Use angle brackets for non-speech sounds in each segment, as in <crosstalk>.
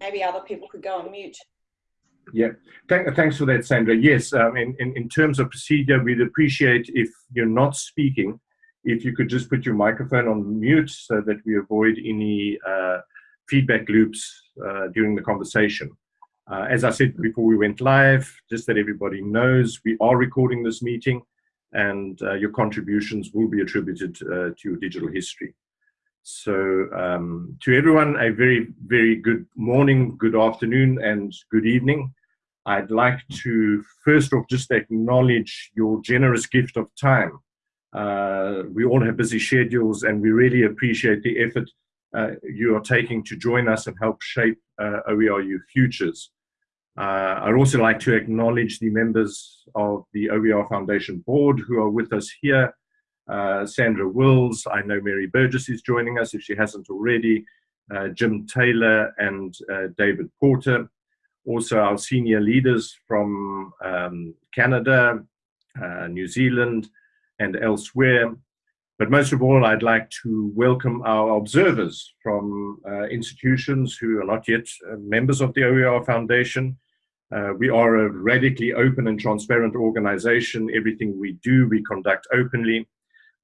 Maybe other people could go on mute. Yeah, Thank, thanks for that, Sandra. Yes, um, in, in, in terms of procedure, we'd appreciate if you're not speaking, if you could just put your microphone on mute so that we avoid any uh, feedback loops uh, during the conversation. Uh, as I said before we went live, just that everybody knows, we are recording this meeting and uh, your contributions will be attributed uh, to your digital history. So um, to everyone, a very, very good morning, good afternoon, and good evening. I'd like to first off just acknowledge your generous gift of time. Uh, we all have busy schedules and we really appreciate the effort uh, you are taking to join us and help shape uh, OERU futures. Uh, I'd also like to acknowledge the members of the OER Foundation board who are with us here. Uh, Sandra Wills, I know Mary Burgess is joining us if she hasn't already, uh, Jim Taylor and uh, David Porter. Also our senior leaders from um, Canada, uh, New Zealand and elsewhere. But most of all, I'd like to welcome our observers from uh, institutions who are not yet uh, members of the OER Foundation. Uh, we are a radically open and transparent organization. Everything we do, we conduct openly.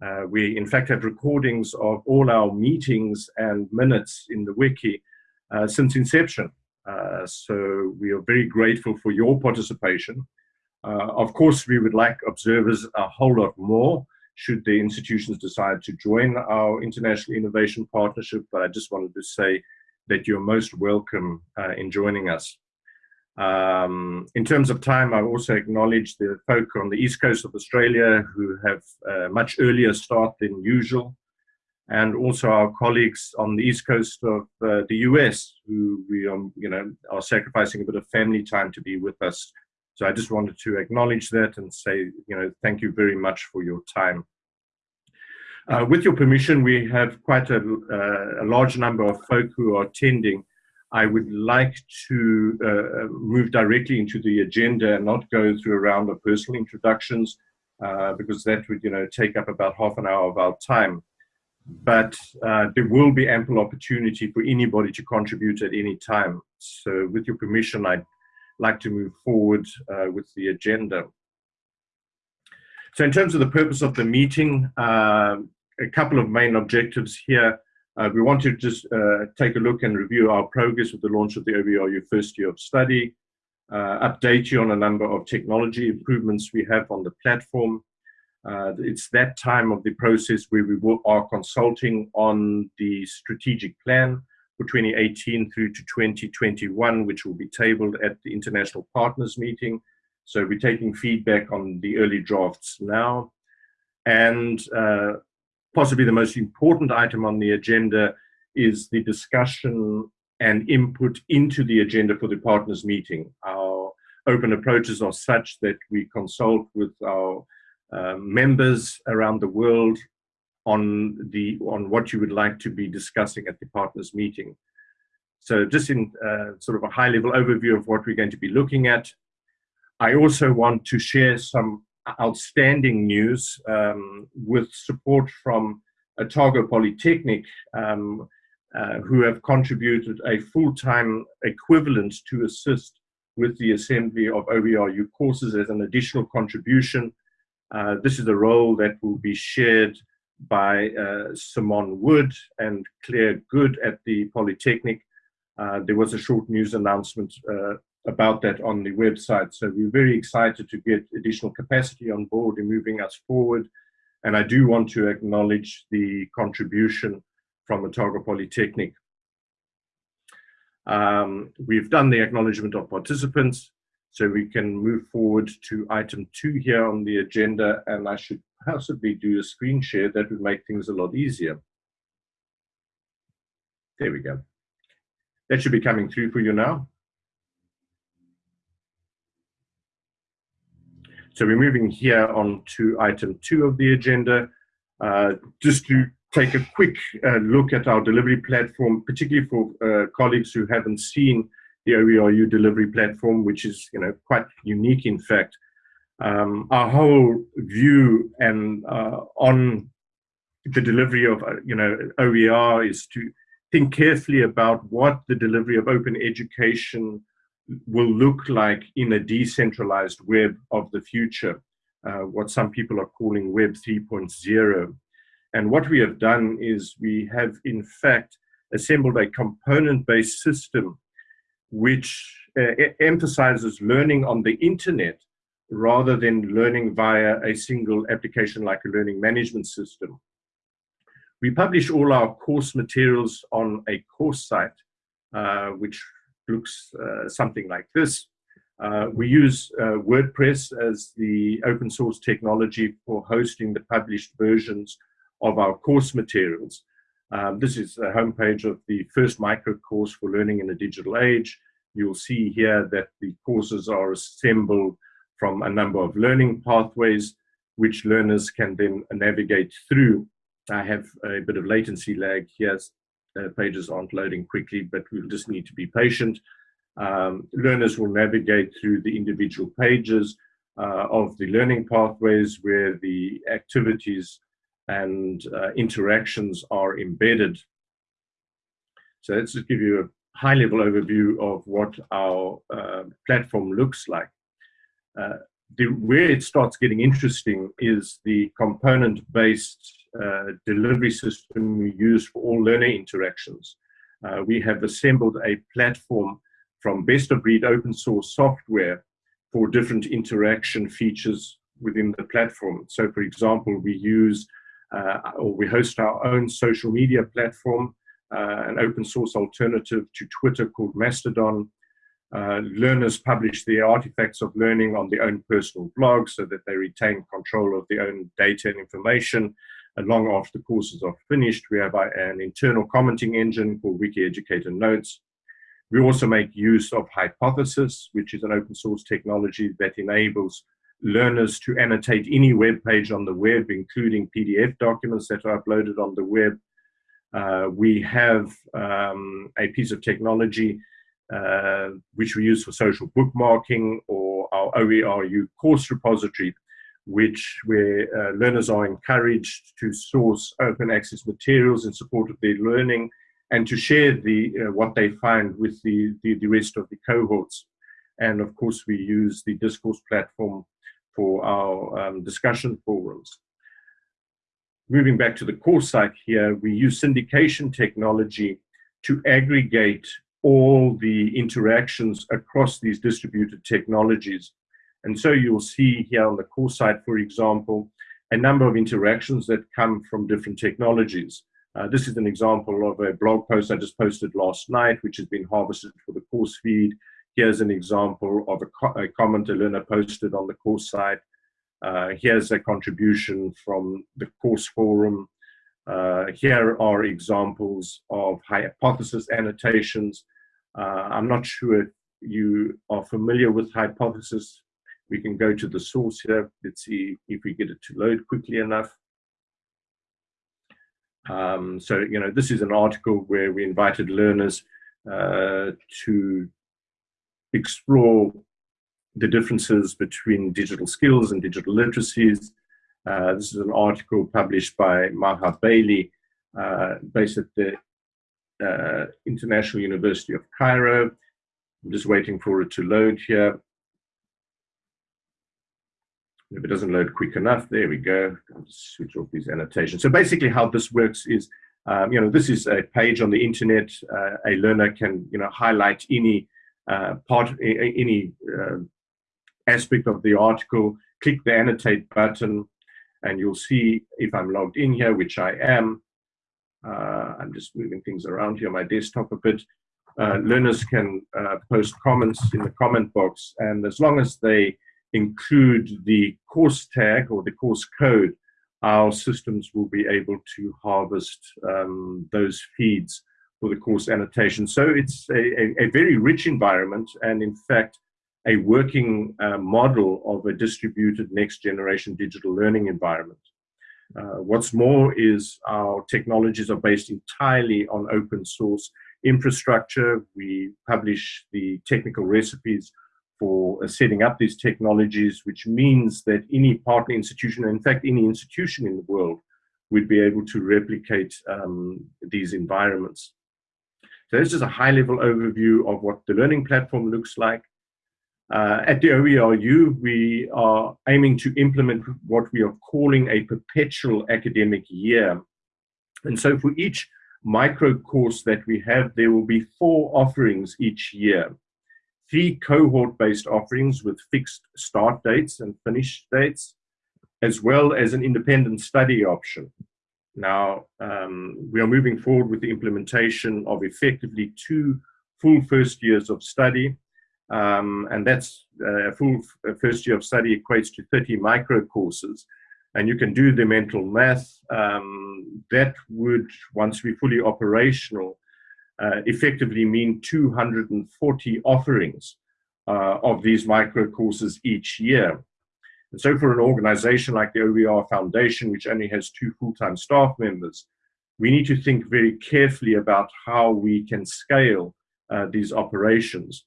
Uh, we, in fact, have recordings of all our meetings and minutes in the wiki uh, since inception. Uh, so we are very grateful for your participation. of course, we would like observers a whole lot more should the institutions decide to join our International Innovation Partnership. But I just wanted to say that you're most welcome uh, in joining us. Um, in terms of time, I also acknowledge the folk on the east coast of Australia who have a much earlier start than usual, and also our colleagues on the east coast of uh, the US who we um, you know, are sacrificing a bit of family time to be with us so I just wanted to acknowledge that and say, you know, thank you very much for your time. Uh, with your permission, we have quite a, uh, a, large number of folk who are attending. I would like to uh, move directly into the agenda and not go through a round of personal introductions uh, because that would, you know, take up about half an hour of our time. But uh, there will be ample opportunity for anybody to contribute at any time. So with your permission, I'd like to move forward uh, with the agenda. So in terms of the purpose of the meeting, uh, a couple of main objectives here. Uh, we want to just uh, take a look and review our progress with the launch of the OERU first year of study, uh, update you on a number of technology improvements we have on the platform. Uh, it's that time of the process where we are consulting on the strategic plan for 2018 through to 2021, which will be tabled at the International Partners Meeting. So we're taking feedback on the early drafts now. And uh, possibly the most important item on the agenda is the discussion and input into the agenda for the partners meeting. Our open approaches are such that we consult with our uh, members around the world on the on what you would like to be discussing at the partners meeting. So just in uh, sort of a high level overview of what we're going to be looking at. I also want to share some outstanding news um, with support from Otago Polytechnic, um, uh, who have contributed a full-time equivalent to assist with the assembly of OERU courses as an additional contribution. Uh, this is a role that will be shared by uh, Simon Wood and Claire Good at the Polytechnic. Uh, there was a short news announcement uh, about that on the website. So we're very excited to get additional capacity on board in moving us forward. And I do want to acknowledge the contribution from Otago Polytechnic. Um, we've done the acknowledgement of participants, so we can move forward to item two here on the agenda, and I should possibly do a screen share, that would make things a lot easier. There we go. That should be coming through for you now. So we're moving here on to item two of the agenda. Uh, just to take a quick uh, look at our delivery platform, particularly for uh, colleagues who haven't seen the OERU delivery platform, which is you know quite unique in fact um, our whole view and uh, on the delivery of uh, you know OER is to think carefully about what the delivery of open education will look like in a decentralized web of the future, uh, what some people are calling Web 3.0. And what we have done is we have, in fact, assembled a component-based system which uh, emphasizes learning on the internet rather than learning via a single application like a learning management system. We publish all our course materials on a course site, uh, which looks uh, something like this. Uh, we use uh, WordPress as the open source technology for hosting the published versions of our course materials. Um, this is the homepage of the first micro course for learning in a digital age. You'll see here that the courses are assembled from a number of learning pathways, which learners can then navigate through. I have a bit of latency lag here. Uh, pages aren't loading quickly, but we'll just need to be patient. Um, learners will navigate through the individual pages uh, of the learning pathways where the activities and uh, interactions are embedded. So let's just give you a high level overview of what our uh, platform looks like. Uh, the, where it starts getting interesting is the component-based uh, delivery system we use for all learner interactions. Uh, we have assembled a platform from best-of-breed open source software for different interaction features within the platform. So for example, we use uh, or we host our own social media platform, uh, an open source alternative to Twitter called Mastodon. Uh, learners publish their artifacts of learning on their own personal blog so that they retain control of their own data and information. Long after courses are finished, we have an internal commenting engine called Wiki Educator Notes. We also make use of Hypothesis, which is an open source technology that enables learners to annotate any web page on the web, including PDF documents that are uploaded on the web. Uh, we have um, a piece of technology uh, which we use for social bookmarking or our OERU course repository, which where uh, learners are encouraged to source open access materials in support of their learning and to share the uh, what they find with the, the, the rest of the cohorts. And of course, we use the discourse platform for our um, discussion forums. Moving back to the course site here, we use syndication technology to aggregate all the interactions across these distributed technologies. And so you'll see here on the course site, for example, a number of interactions that come from different technologies. Uh, this is an example of a blog post I just posted last night, which has been harvested for the course feed. Here's an example of a, co a comment a learner posted on the course site. Uh, here's a contribution from the course forum. Uh, here are examples of hypothesis annotations. Uh, I'm not sure if you are familiar with hypothesis. We can go to the source here. Let's see if we get it to load quickly enough. Um, so, you know, this is an article where we invited learners uh, to explore the differences between digital skills and digital literacies. Uh, this is an article published by Maha Bali, uh, based at the uh, International University of Cairo. I'm just waiting for it to load here. If it doesn't load quick enough, there we go. I'll switch off these annotations. So basically how this works is, um, you know, this is a page on the internet. Uh, a learner can, you know, highlight any uh, part, any uh, aspect of the article, click the annotate button, and you'll see if I'm logged in here, which I am. Uh, I'm just moving things around here my desktop a bit. Uh, learners can uh, post comments in the comment box, and as long as they include the course tag or the course code, our systems will be able to harvest um, those feeds for the course annotation. So it's a, a, a very rich environment and in fact, a working uh, model of a distributed next generation digital learning environment. Uh, what's more is our technologies are based entirely on open source infrastructure. We publish the technical recipes for uh, setting up these technologies, which means that any partner institution, in fact, any institution in the world, would be able to replicate um, these environments. So this is a high-level overview of what the learning platform looks like. Uh, at the OERU, we are aiming to implement what we are calling a perpetual academic year. And so for each micro course that we have, there will be four offerings each year. Three cohort-based offerings with fixed start dates and finish dates, as well as an independent study option. Now, um, we are moving forward with the implementation of effectively two full first years of study, um, and that's uh, a full first year of study equates to 30 micro courses. And you can do the mental math. Um, that would, once we're fully operational, uh, effectively mean 240 offerings uh, of these micro courses each year. And so for an organization like the OER Foundation, which only has two full-time staff members, we need to think very carefully about how we can scale uh, these operations.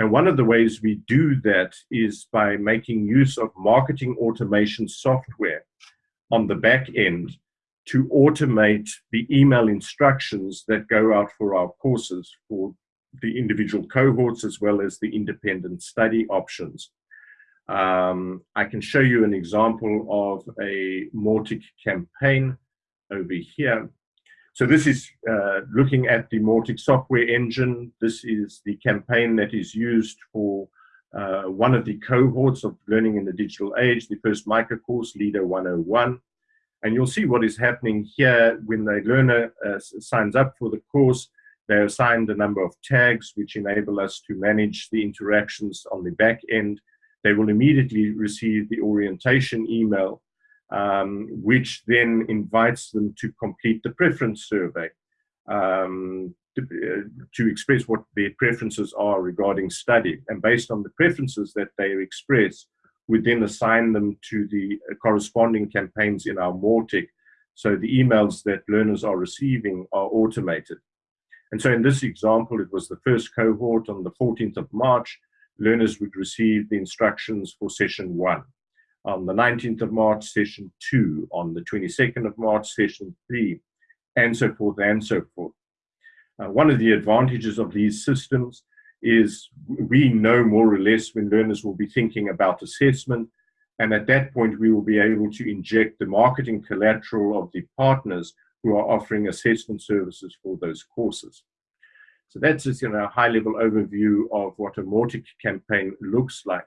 And one of the ways we do that is by making use of marketing automation software on the back end to automate the email instructions that go out for our courses for the individual cohorts as well as the independent study options. Um, I can show you an example of a Mautic campaign over here. So this is uh, looking at the Mautic software engine. This is the campaign that is used for uh, one of the cohorts of Learning in the Digital Age, the first micro course, LiDA 101. And you'll see what is happening here when the learner uh, signs up for the course. They're assigned a number of tags which enable us to manage the interactions on the back end they will immediately receive the orientation email, um, which then invites them to complete the preference survey um, to, uh, to, express what their preferences are regarding study. And based on the preferences that they express, we then assign them to the corresponding campaigns in our Mautic. So the emails that learners are receiving are automated. And so in this example, it was the first cohort on the 14th of March learners would receive the instructions for session one. On the 19th of March, session two. On the 22nd of March, session three, and so forth and so forth. Uh, one of the advantages of these systems is we know more or less when learners will be thinking about assessment, and at that point we will be able to inject the marketing collateral of the partners who are offering assessment services for those courses. So that's just you know, a high level overview of what a Mautic campaign looks like.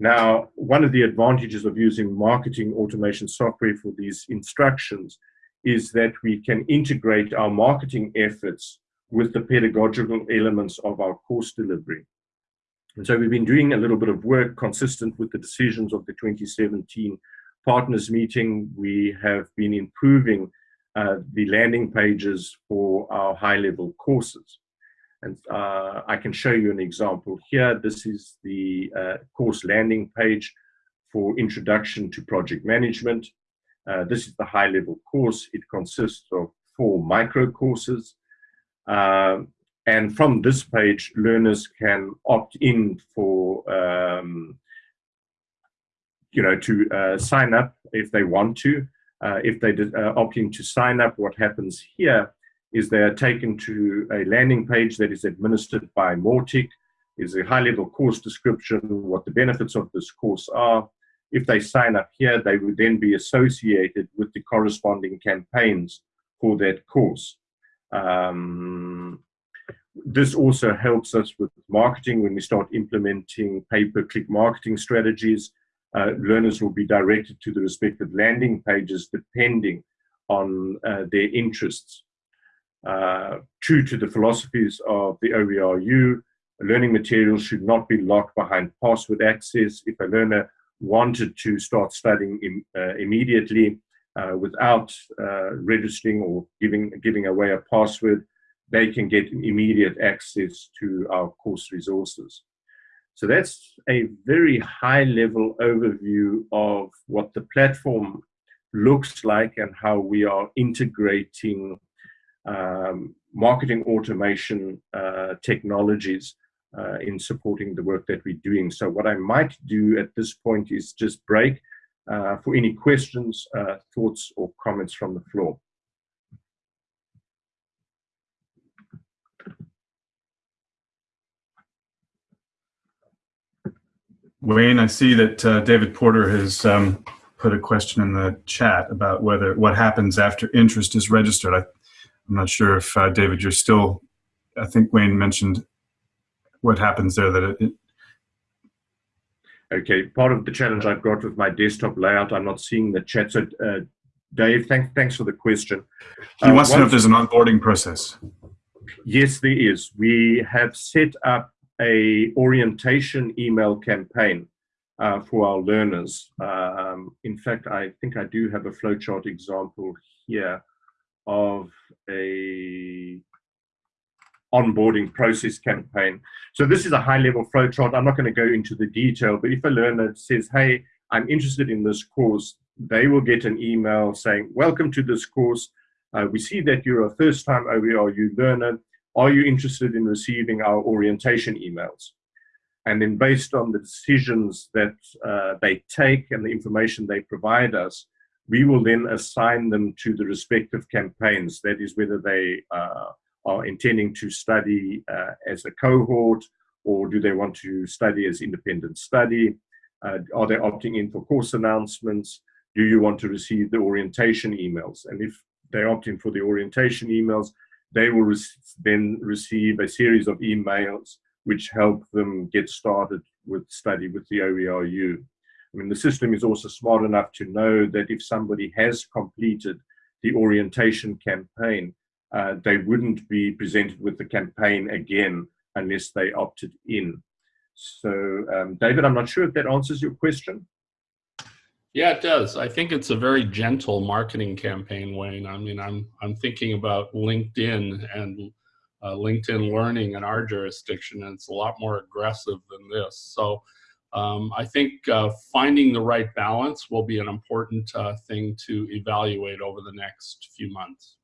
Now, one of the advantages of using marketing automation software for these instructions is that we can integrate our marketing efforts with the pedagogical elements of our course delivery. And so we've been doing a little bit of work consistent with the decisions of the 2017 partners meeting. We have been improving uh, the landing pages for our high-level courses. And uh, I can show you an example here. This is the uh, course landing page for Introduction to Project Management. Uh, this is the high-level course. It consists of four micro courses. Um, and from this page, learners can opt in for, um, you know, to uh, sign up if they want to. Uh, if they uh, opting to sign up, what happens here is they are taken to a landing page that is administered by Mautic, is a high-level course description, what the benefits of this course are. If they sign up here, they would then be associated with the corresponding campaigns for that course. Um, this also helps us with marketing when we start implementing pay-per-click marketing strategies uh, learners will be directed to the respective landing pages depending on uh, their interests. Uh, true to the philosophies of the OERU, learning materials should not be locked behind password access. If a learner wanted to start studying Im uh, immediately uh, without uh, registering or giving, giving away a password, they can get immediate access to our course resources. So that's a very high level overview of what the platform looks like and how we are integrating um, marketing automation uh, technologies uh, in supporting the work that we're doing. So what I might do at this point is just break uh, for any questions, uh, thoughts, or comments from the floor. Wayne, I see that uh, David Porter has um, put a question in the chat about whether what happens after interest is registered. I, am not sure if uh, David, you're still. I think Wayne mentioned what happens there that it, Okay, part of the challenge I've got with my desktop layout, I'm not seeing the chat. So, uh, Dave, thank, thanks for the question. He uh, wants to know if there's an onboarding process. Yes, there is. We have set up a orientation email campaign uh, for our learners. Um, in fact, I think I do have a flowchart example here of a onboarding process campaign. So this is a high level flowchart. I'm not going to go into the detail, but if a learner says, hey, I'm interested in this course, they will get an email saying, welcome to this course. Uh, we see that you're a first time OERU learner. Are you interested in receiving our orientation emails? And then based on the decisions that uh, they take and the information they provide us, we will then assign them to the respective campaigns. That is whether they uh, are intending to study uh, as a cohort or do they want to study as independent study? Uh, are they opting in for course announcements? Do you want to receive the orientation emails? And if they opt in for the orientation emails, they will re then receive a series of emails which help them get started with study with the OERU. I mean, the system is also smart enough to know that if somebody has completed the orientation campaign, uh, they wouldn't be presented with the campaign again unless they opted in. So, um, David, I'm not sure if that answers your question. Yeah, it does. I think it's a very gentle marketing campaign, Wayne. I mean, I'm I'm thinking about LinkedIn and uh, LinkedIn Learning in our jurisdiction, and it's a lot more aggressive than this. So, um, I think uh, finding the right balance will be an important uh, thing to evaluate over the next few months.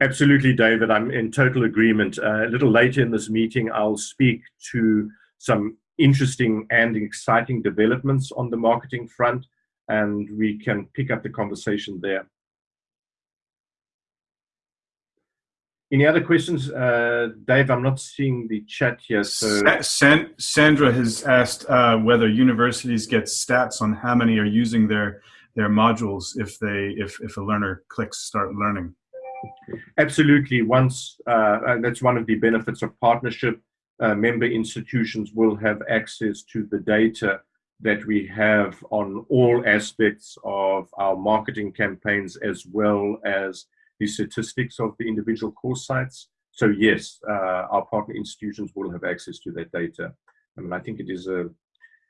Absolutely, David. I'm in total agreement. Uh, a little later in this meeting, I'll speak to some interesting and exciting developments on the marketing front, and we can pick up the conversation there. Any other questions? Uh, Dave, I'm not seeing the chat here. So San Sandra has asked uh, whether universities get stats on how many are using their their modules if they if, if a learner clicks start learning. Absolutely. Once uh, that's one of the benefits of partnership. Uh, member institutions will have access to the data that we have on all aspects of our marketing campaigns as well as the statistics of the individual course sites. So yes, uh, our partner institutions will have access to that data. I mean, I think it is a,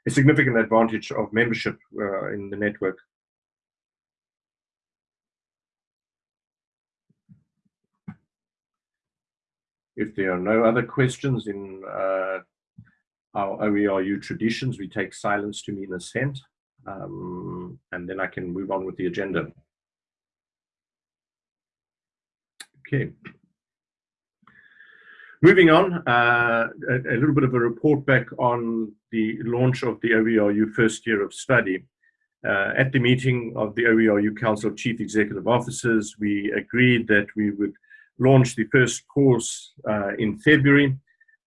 a significant advantage of membership uh, in the network. If there are no other questions in uh, our OERU traditions, we take silence to mean assent, um, and then I can move on with the agenda. Okay. Moving on, uh, a, a, little bit of a report back on the launch of the OERU first year of study. Uh, at the meeting of the OERU Council of Chief Executive Officers, we agreed that we would launched the first course uh, in February,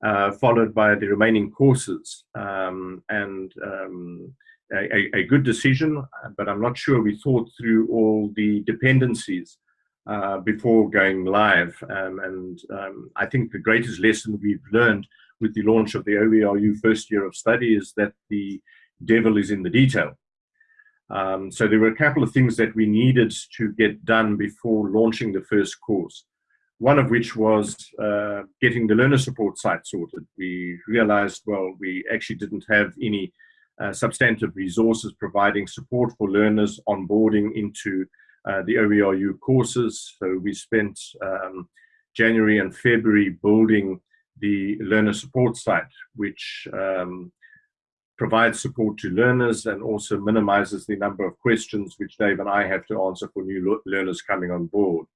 uh, followed by the remaining courses. Um, and um, a, a, good decision, but I'm not sure we thought through all the dependencies uh, before going live. Um, and um, I think the greatest lesson we've learned with the launch of the OERU first year of study is that the devil is in the detail. Um, so there were a couple of things that we needed to get done before launching the first course one of which was uh, getting the learner support site sorted. We realized, well, we actually didn't have any uh, substantive resources providing support for learners onboarding into uh, the OERU courses. So we spent um, January and February building the learner support site, which um, provides support to learners and also minimizes the number of questions which Dave and I have to answer for new learners coming on board.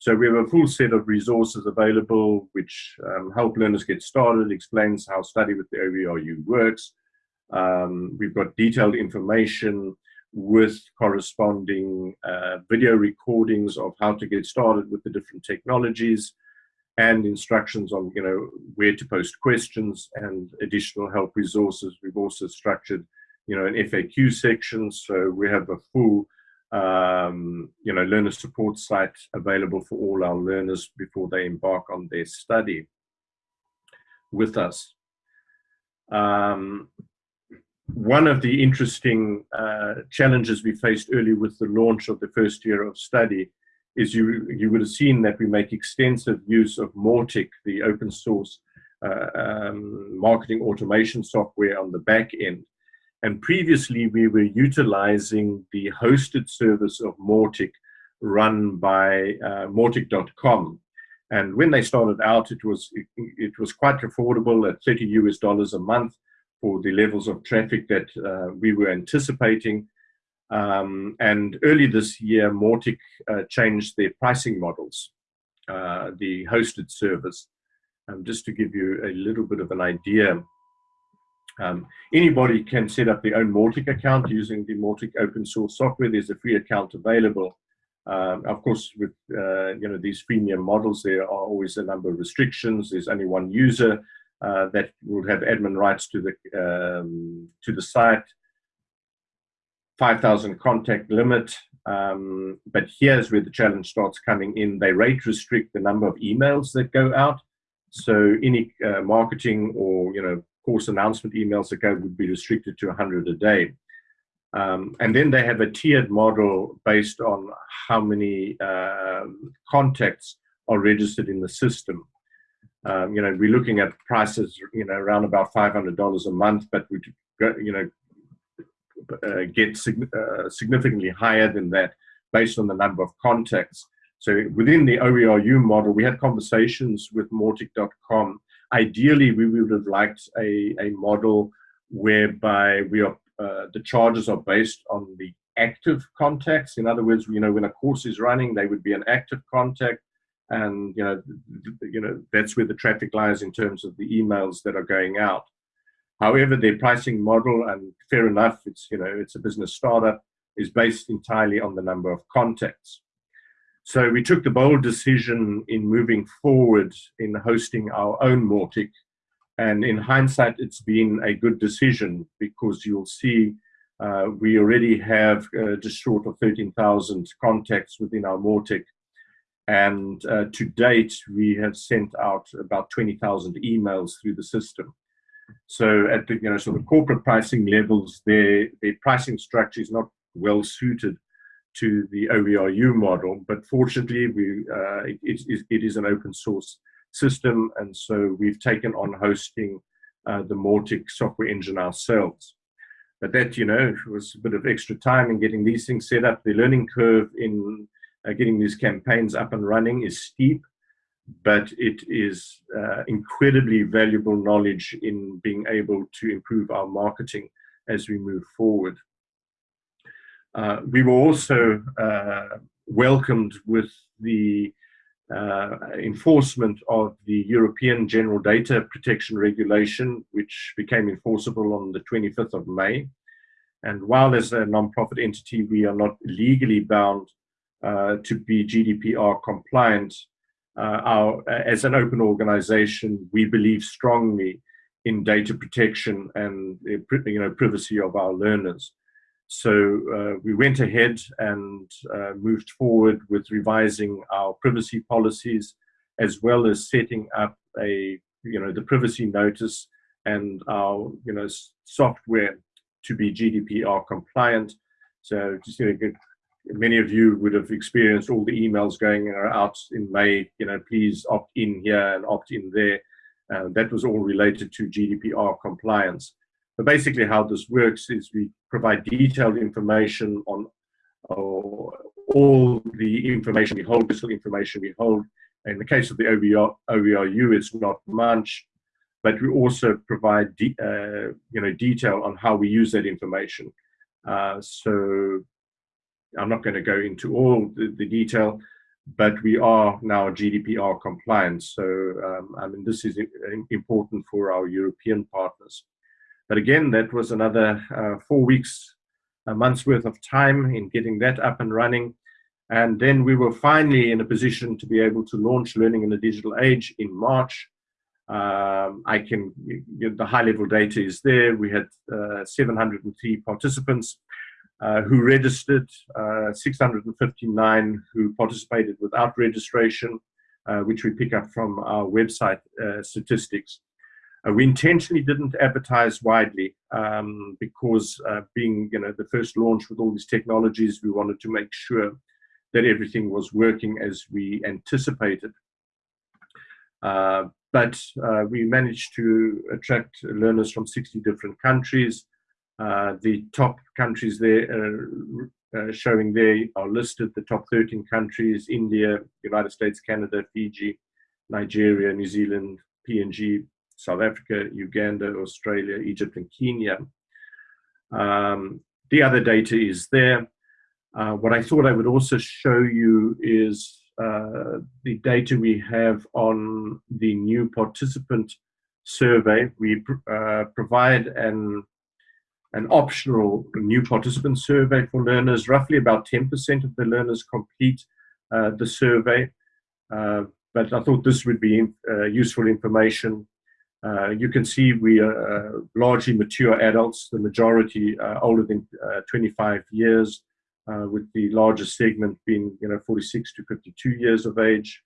So we have a full set of resources available which um, help learners get started, explains how study with the OERU works. Um, we've got detailed information with corresponding uh, video recordings of how to get started with the different technologies. and instructions on you know where to post questions and additional help resources. We've also structured you know an FAQ section, so we have a full um, you know learner support site available for all our learners before they embark on their study with us. Um, one of the interesting uh, challenges we faced early with the launch of the first year of study is you, you would have seen that we make extensive use of Mautic, the open source uh, um, marketing automation software on the back end. And previously we were utilizing the hosted service of Mautic run by uh. And when they started out, it was, it, it was quite affordable at 30 US dollars a month for the levels of traffic that uh, we were anticipating. Um, and early this year, Mautic uh, changed their pricing models, uh, the hosted service. Um, just to give you a little bit of an idea, um, anybody can set up their own Mautic account using the Mautic open source software. There's a free account available. Um, of course, with uh, you know these freemium models, there are always a number of restrictions. There's only one user uh, that will have admin rights to the um, to the site. 5,000 contact limit. Um, but here's where the challenge starts coming in. They rate restrict the number of emails that go out. So any uh, marketing or you know course announcement emails that go would be restricted to 100 a day. Um, and then they have a tiered model based on how many uh, contacts are registered in the system. Um, you know, we're looking at prices, you know, around about $500 a month, but we, you know, uh, get sig uh, significantly higher than that based on the number of contacts. So within the OERU model, we had conversations with Mautic.com. Ideally, we would have liked a, a model whereby we are uh, the charges are based on the active contacts. In other words, you know, when a course is running, they would be an active contact, and you know, you know, that's where the traffic lies in terms of the emails that are going out. However, their pricing model, and fair enough, it's you know, it's a business startup, is based entirely on the number of contacts. So we took the bold decision in moving forward in hosting our own Mautic and in hindsight, it's been a good decision because you'll see uh, we already have uh, just short of 13,000 contacts within our Mautic. And uh, to date, we have sent out about 20,000 emails through the system. So at the you know sort of corporate pricing levels, their their pricing structure is not well suited to the OERU model. But fortunately, we uh, it, it, it is an open source system, and so we've taken on hosting uh, the Mautic software engine ourselves. But that, you know, was a bit of extra time in getting these things set up. The learning curve in uh, getting these campaigns up and running is steep, but it is uh, incredibly valuable knowledge in being able to improve our marketing as we move forward. Uh, we were also uh, welcomed with the uh, enforcement of the European General Data Protection Regulation, which became enforceable on the 25th of May. And while as a non-profit entity, we are not legally bound uh, to be GDPR compliant, uh, our, as an open organization, we believe strongly in data protection and you know, privacy of our learners. So uh, we went ahead and uh, moved forward with revising our privacy policies, as well as setting up a, you know, the privacy notice and our, you know, software to be GDPR compliant. So just, you know, many of you would have experienced all the emails going out in May, you know, please opt in here and opt in there. Uh, that was all related to GDPR compliance. But basically how this works is we provide detailed information on uh, all the information we hold, digital information we hold. In the case of the OERU, it's not much, but we also provide uh, you know detail on how we use that information. Uh, so I'm not going to go into all the, the, detail, but we are now GDPR compliant. So um, I mean this is important for our European partners. But again, that was another uh, four weeks, a month's worth of time in getting that up and running. And then we were finally in a position to be able to launch Learning in the Digital Age in March. Um, I can, the high level data is there. We had uh, 703 participants uh, who registered, uh, 659 who participated without registration, uh, which we pick up from our website uh, statistics. Uh, we intentionally didn't advertise widely um, because being you know, the first launch with all these technologies, we wanted to make sure that everything was working as we anticipated. Uh, but uh, we managed to attract learners from 60 different countries. Uh, the top countries there uh, showing there are listed, the top 13 countries, India, United States, Canada, Fiji, Nigeria, New Zealand, PNG, South Africa, Uganda, Australia, Egypt, and Kenya. Um, the other data is there. Uh, what I thought I would also show you is uh, the data we have on the new participant survey. We uh, provide an, an optional new participant survey for learners. Roughly about 10% of the learners complete uh, the survey. Uh, but I thought this would be uh, useful information. You can see we are largely mature adults, the majority older than 25 years uh, with the largest segment being you know 46 to 52 years of age.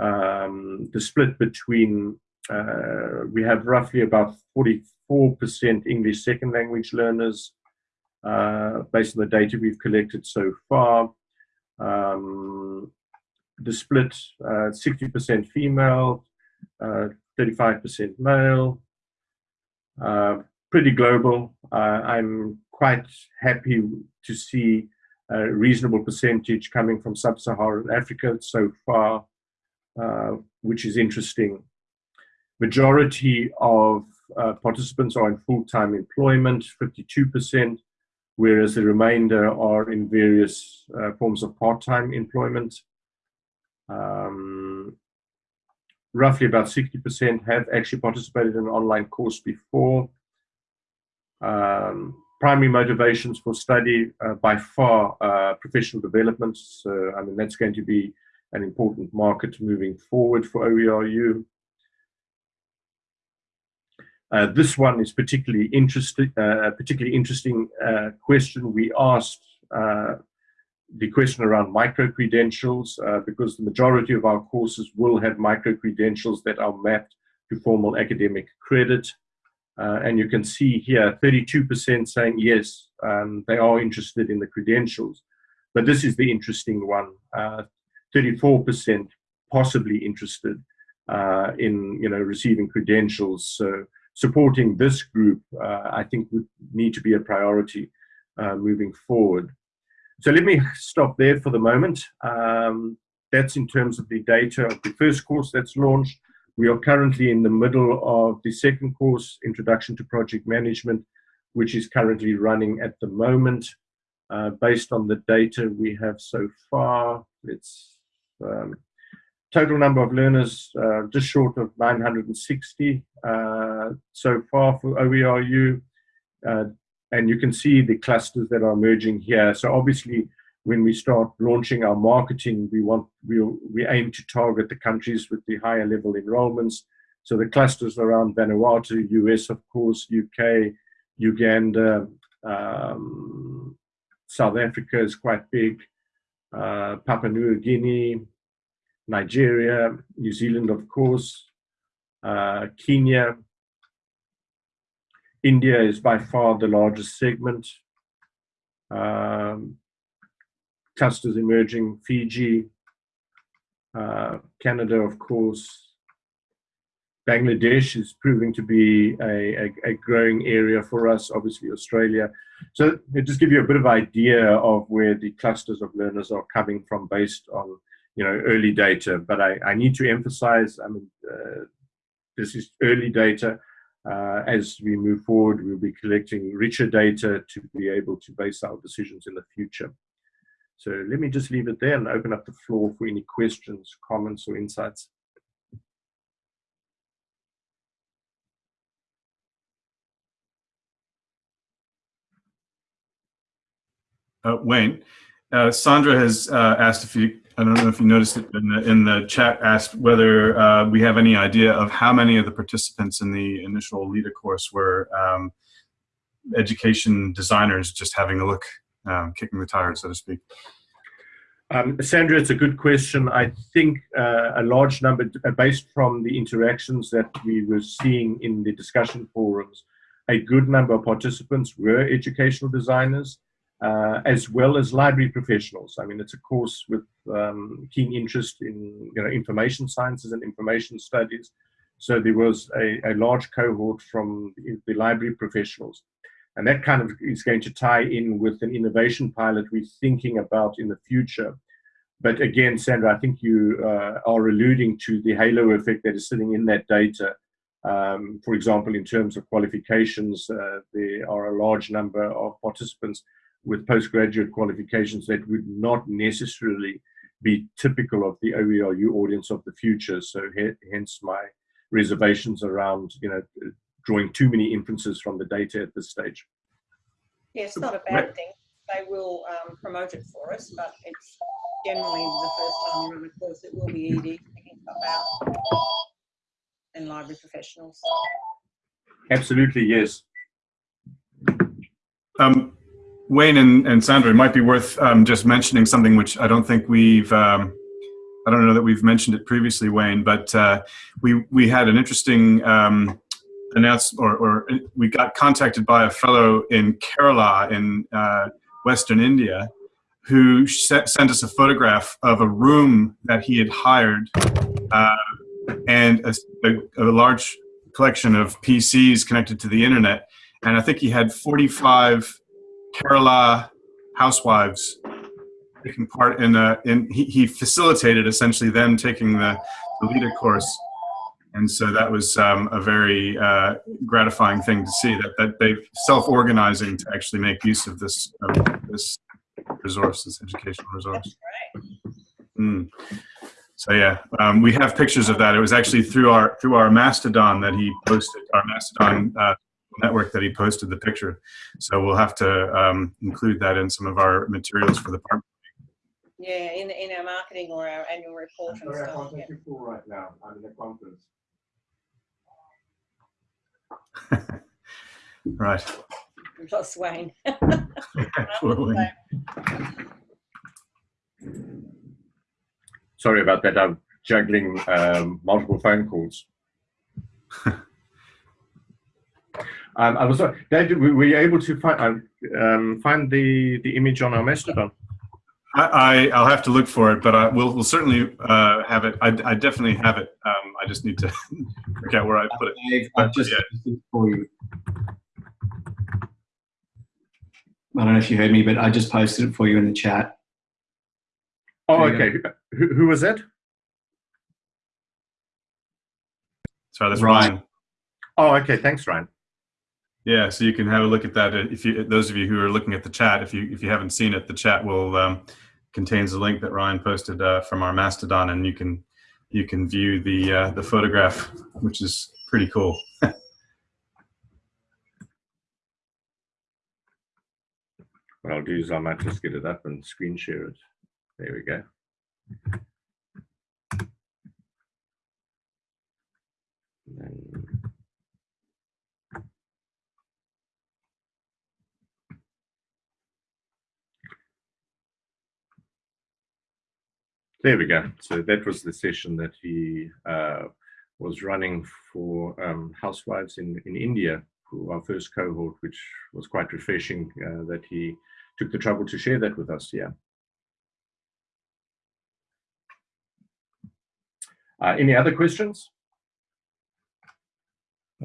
Um, the split between uh, we have roughly about 44% English second language learners uh, based on the data we've collected so far. Um, the split 60% uh, female, 35% uh, male, uh, pretty global. I'm quite happy to see a reasonable percentage coming from sub-Saharan Africa so far, uh, which is interesting. Majority of uh, participants are in full-time employment, 52%, whereas the remainder are in various uh, forms of part-time employment. Um, roughly about 60% have actually participated in an online course before. Um, primary motivations for study uh, by far uh, professional development. So, I mean, that's going to be an important market moving forward for OERU. Uh, this one is particularly interesting. Uh, particularly interesting uh, question. We asked uh, the question around micro credentials because the majority of our courses will have micro credentials that are mapped to formal academic credit. Uh, and you can see here 32% saying yes, um, they are interested in the credentials. But this is the interesting one 34% uh, possibly interested uh, in you know, receiving credentials. So supporting this group, uh, I think, would need to be a priority uh, moving forward. So let me stop there for the moment. Um, that's in terms of the data of the first course that's launched. We are currently in the middle of the second course, Introduction to Project Management, which is currently running at the moment. Uh, based on the data we have so far, it's um, total number of learners uh, just short of 960 uh, so far for OERU. And you can see the clusters that are emerging here. So obviously when we start launching our marketing, we want we we aim to target the countries with the higher level enrollments. So the clusters around Vanuatu, US, of course, UK, Uganda, um, South Africa is quite big, uh, Papua New Guinea, Nigeria, New Zealand, of course, uh, Kenya. India is by far the largest segment. Um, clusters emerging, Fiji, uh, Canada, of course. Bangladesh is proving to be a, a, a, growing area for us, obviously Australia. So it just give you a bit of idea of where the clusters of learners are coming from based on you know early data. But I, I need to emphasize, I mean, uh, this is early data. Uh, as we move forward, we'll be collecting richer data to be able to base our decisions in the future. So let me just leave it there and open up the floor for any questions, comments, or insights. Uh, Wayne, Uh, Sandra has uh, asked if you, I don't know if you noticed it in the, in the chat, asked whether uh, we have any idea of how many of the participants in the initial LiDA course were um, education designers just having a look, um, kicking the tires, so to speak. Um, Sandra, it's a good question. I think uh, a large number, uh, based from the interactions that we were seeing in the discussion forums, a good number of participants were educational designers, uh, as well as library professionals. I mean, it's a course with um, keen interest in you know, information sciences and information studies. So there was a, a large cohort from the library professionals. And that kind of is going to tie in with an innovation pilot we're thinking about in the future. But again, Sandra, I think you uh, are alluding to the halo effect that is sitting in that data. Um, for example, in terms of qualifications, uh, there are a large number of participants with postgraduate qualifications that would not necessarily be typical of the OERU audience of the future. So hence my reservations around, you know, drawing too many inferences from the data at this stage. Yeah, it's not a bad thing. They will um, promote it for us, but it's generally the first time you run a course, it will be ED picking stuff out and library professionals. Absolutely, yes. Um, Wayne and, and Sandra, it might be worth um, just mentioning something which I don't think we've, um, I don't know that we've mentioned it previously, Wayne, but uh, we, we had an interesting um, announcement, or, or, we got contacted by a fellow in Kerala in uh, Western India who sent us a photograph of a room that he had hired uh, and a, a, a large collection of PCs connected to the internet. And I think he had 45 Kerala housewives taking part in a, in, he, he facilitated essentially them taking the, the LiDA course. And so that was um, a very uh, gratifying thing to see that, that they've self-organizing to actually make use of this, of this resource, this educational resource. Mm. So yeah, um, we have pictures of that. It was actually through our through our Mastodon that he posted, our Mastodon uh, network that he posted the picture. So we'll have to um, include that in some of our materials for the park. Yeah, in in our marketing or our annual report and sorry, stuff. I can't you right now. I'm in a conference. <laughs> right. We've lost Wayne. Poor Wayne. Sorry about that. I'm juggling um, multiple phone calls. <laughs> Um, I was sorry, David. Were you able to find um, find the the image on our Mastodon? I, I will have to look for it, but I will we'll certainly uh, have it. I, I definitely have it. Um, I just need to <laughs> work out where I put it. Dave, I've just Yeah. for you. I don't know if you heard me, but I just posted it for you in the chat. Oh, okay. Who, who was that? Sorry, that's Ryan. Ryan. Oh, okay. Thanks, Ryan. Yeah, so you can have a look at that. If you, those of you who are looking at the chat, if you if you haven't seen it, the chat will um, contains a link that Ryan posted uh, from our Mastodon, and you can you can view the uh, the photograph, which is pretty cool. <laughs> What I'll do is I might just get it up and screen share it. There we go. And There we go. So that was the session that he uh, was running for um, housewives in, in India for our first cohort, which was quite refreshing uh, that he took the trouble to share that with us. Yeah. Uh, any other questions?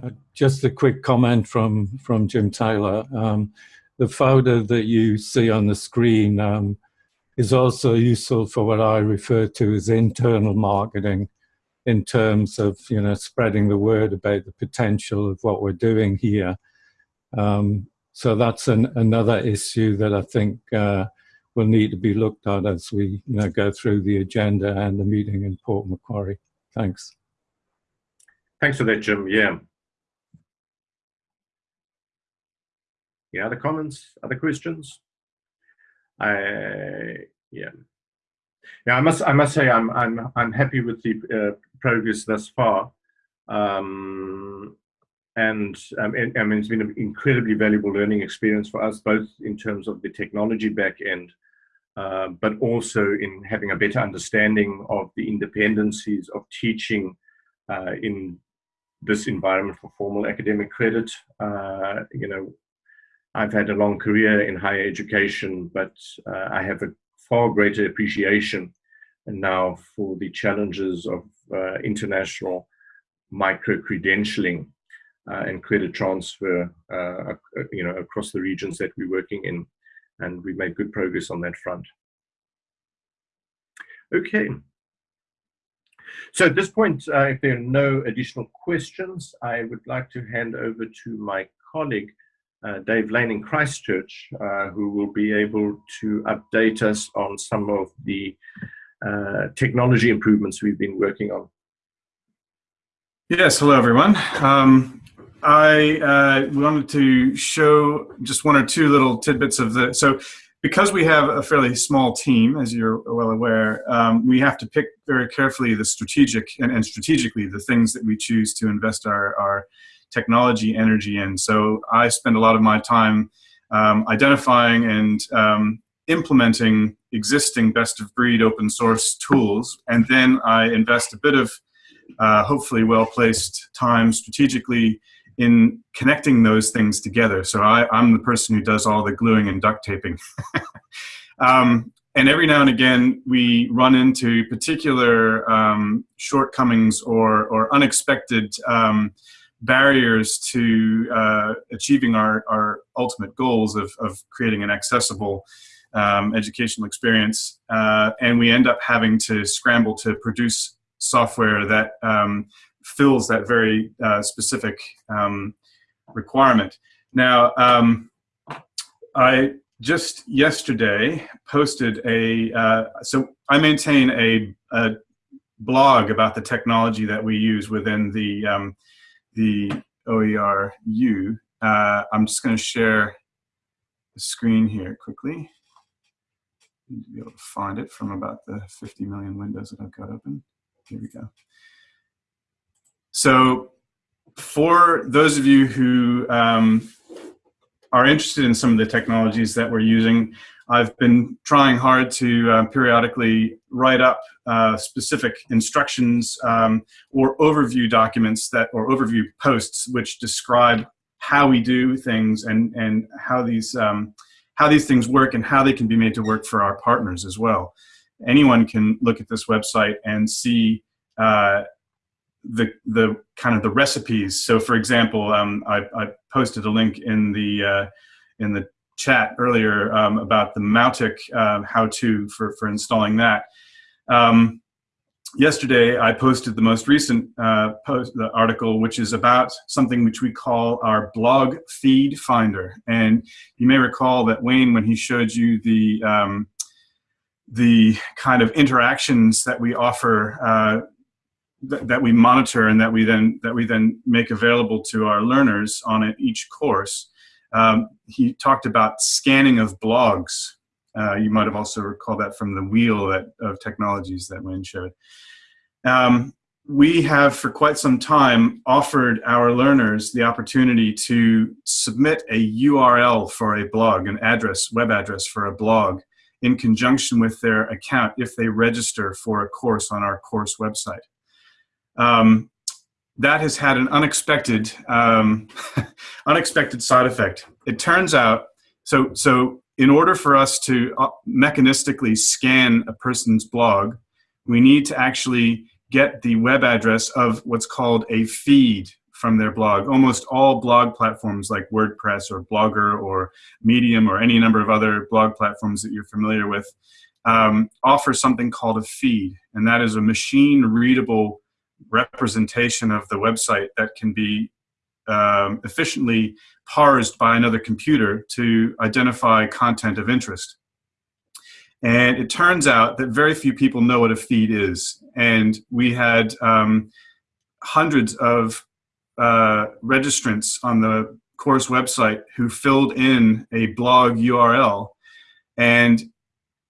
Uh, Just a quick comment from, from Jim Taylor. Um, the photo that you see on the screen um, is also useful for what I refer to as internal marketing in terms of, you know, spreading the word about the potential of what we're doing here. Um, so that's an, another issue that I think uh, will need to be looked at as we, you know, go through the agenda and the meeting in Port Macquarie. Thanks. Thanks for that, Jim. Yeah. Yeah, other comments, other questions? I yeah. Yeah, I must I must say I'm I'm I'm happy with the uh, progress thus far, um, and um, and, I mean it's been an incredibly valuable learning experience for us both in terms of the technology back end, uh, but also in having a better understanding of the independencies of teaching uh, in this environment for formal academic credit. Uh, you know, I've had a long career in higher education, but uh, I have a far greater appreciation now for the challenges of uh, international micro credentialing uh, and credit transfer, uh, you know, across the regions that we're working in, and we've made good progress on that front. Okay. So at this point, uh, if there are no additional questions, I would like to hand over to my colleague, uh, Dave Lane in Christchurch, uh, who will be able to update us on some of the uh, technology improvements we've been working on. Yes, hello everyone. Um, I uh, wanted to show just one or two little tidbits of the, so because we have a fairly small team, as you're well aware, um, we have to pick very carefully the strategic and, and strategically the things that we choose to invest our, our technology energy in. So I spend a lot of my time um, identifying and um, implementing existing best of breed open source tools, and then I invest a bit of uh, hopefully well placed time strategically in connecting those things together. So I, am the person who does all the gluing and duct taping. <laughs> um, and every now and again, we run into particular um, shortcomings or, or unexpected um, barriers to uh, achieving our, our ultimate goals of, of creating an accessible um, educational experience. Uh, and we end up having to scramble to produce software that um, fills that very uh, specific um, requirement. Now, um, I just yesterday posted a, uh, so I maintain a, a, blog about the technology that we use within the um, the OERU. Uh, I'm just going to share the screen here quickly. Need to be able to find it from about the 50 million windows that I've got open. Here we go. So for those of you who um, are interested in some of the technologies that we're using, I've been trying hard to uh, periodically write up uh, specific instructions um, or overview documents that or overview posts which describe how we do things and and how these um, how these things work and how they can be made to work for our partners as well. Anyone can look at this website and see uh, the the kind of the recipes. So, for example, um, I, I, posted a link in the uh, in the chat earlier um, about the Mautic uh, how-to for for installing that. Um, yesterday I posted the most recent uh, post, the article, which is about something which we call our blog feed finder. And you may recall that Wayne, when he showed you the um, the kind of interactions that we offer, uh, th that we monitor, and that we then that we then make available to our learners on each course. Um, he talked about scanning of blogs uh, you might have also recalled that from the wheel that, of technologies that Wayne showed. Um, we have for quite some time offered our learners the opportunity to submit a URL for a blog, an address, web address for a blog in conjunction with their account if they register for a course on our course website. Um, that has had an unexpected, um, <laughs> unexpected side effect. It turns out, so, so in order for us to uh, mechanistically scan a person's blog, we need to actually get the web address of what's called a feed from their blog. Almost all blog platforms like WordPress or Blogger or Medium or any number of other blog platforms that you're familiar with um, offer something called a feed. And that is a machine readable representation of the website that can be um, efficiently parsed by another computer to identify content of interest. And it turns out that very few people know what a feed is. And we had um, hundreds of uh, registrants on the course website who filled in a blog URL. And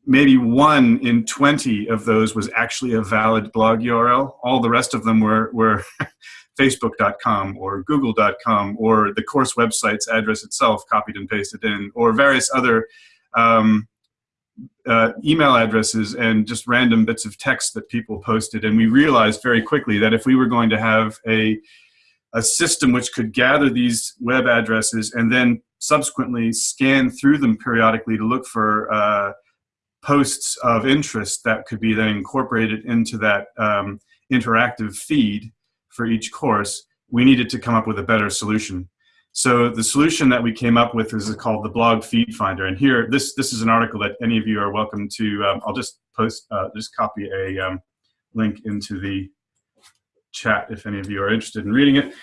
maybe one in 20 of those was actually a valid blog URL. All the rest of them were, were <laughs> facebook.com or google.com or the course website's address itself copied and pasted in or various other um, uh, email addresses and just random bits of text that people posted. And we realized very quickly that if we were going to have a, a system which could gather these web addresses and then subsequently scan through them periodically to look for uh, posts of interest that could be then incorporated into that um, interactive feed for each course, we needed to come up with a better solution. So the solution that we came up with is called the Blog Feed Finder. And here, this this is an article that any of you are welcome to. Um, I'll just post, uh, just copy a um, link into the chat if any of you are interested in reading it.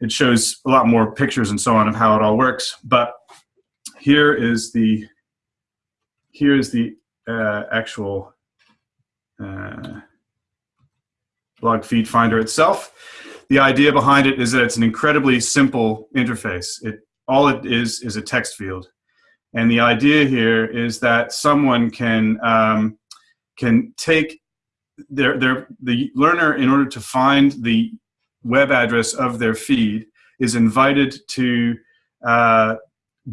It shows a lot more pictures and so on of how it all works. But here is the here is the uh, actual uh, blog feed finder itself. The idea behind it is that it's an incredibly simple interface. It all it is is a text field, and the idea here is that someone can um, can take their their the learner in order to find the web address of their feed is invited to uh,